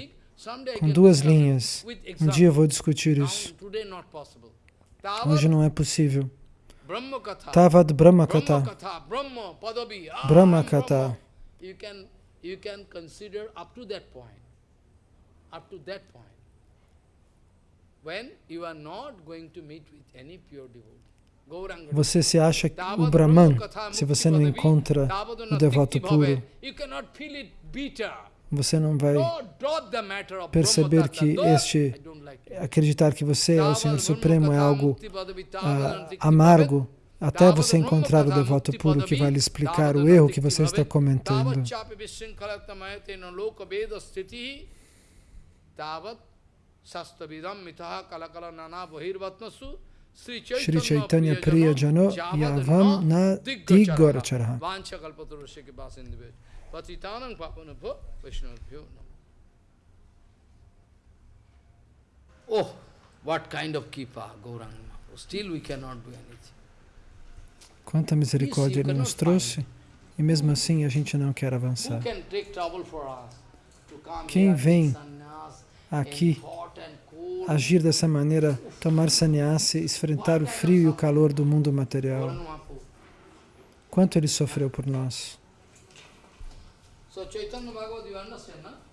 com duas linhas. Um dia eu vou discutir isso. Hoje não é possível. Tavad Brahma Brahma Kata. Katha. Brahma Padavi. Ah, Brahma I'm Katha. Brahma. You can, you can consider up to that point. Up to that point. When you are not going to meet with any pure devotee. Você se acha o Brahman se você não encontra o devoto puro. Você não vai perceber que este acreditar que você é o Senhor Supremo é algo ah, amargo até você encontrar o devoto puro que vai lhe explicar o erro que você está comentando. Tavat sastavidam mitaha kalakala nana bahirvatmasu Shri Chaitanya Priya Jano Yavam na namo Oh, what kind of kipa Gauranga. Still we cannot do anything. Quanta misericórdia Ele nos trouxe e mesmo assim a gente não quer avançar. Quem vem Aqui, agir dessa maneira, tomar sannyasi, enfrentar o frio e o calor do mundo material. Quanto Ele sofreu por nós. So Chaitanya Bhagavad.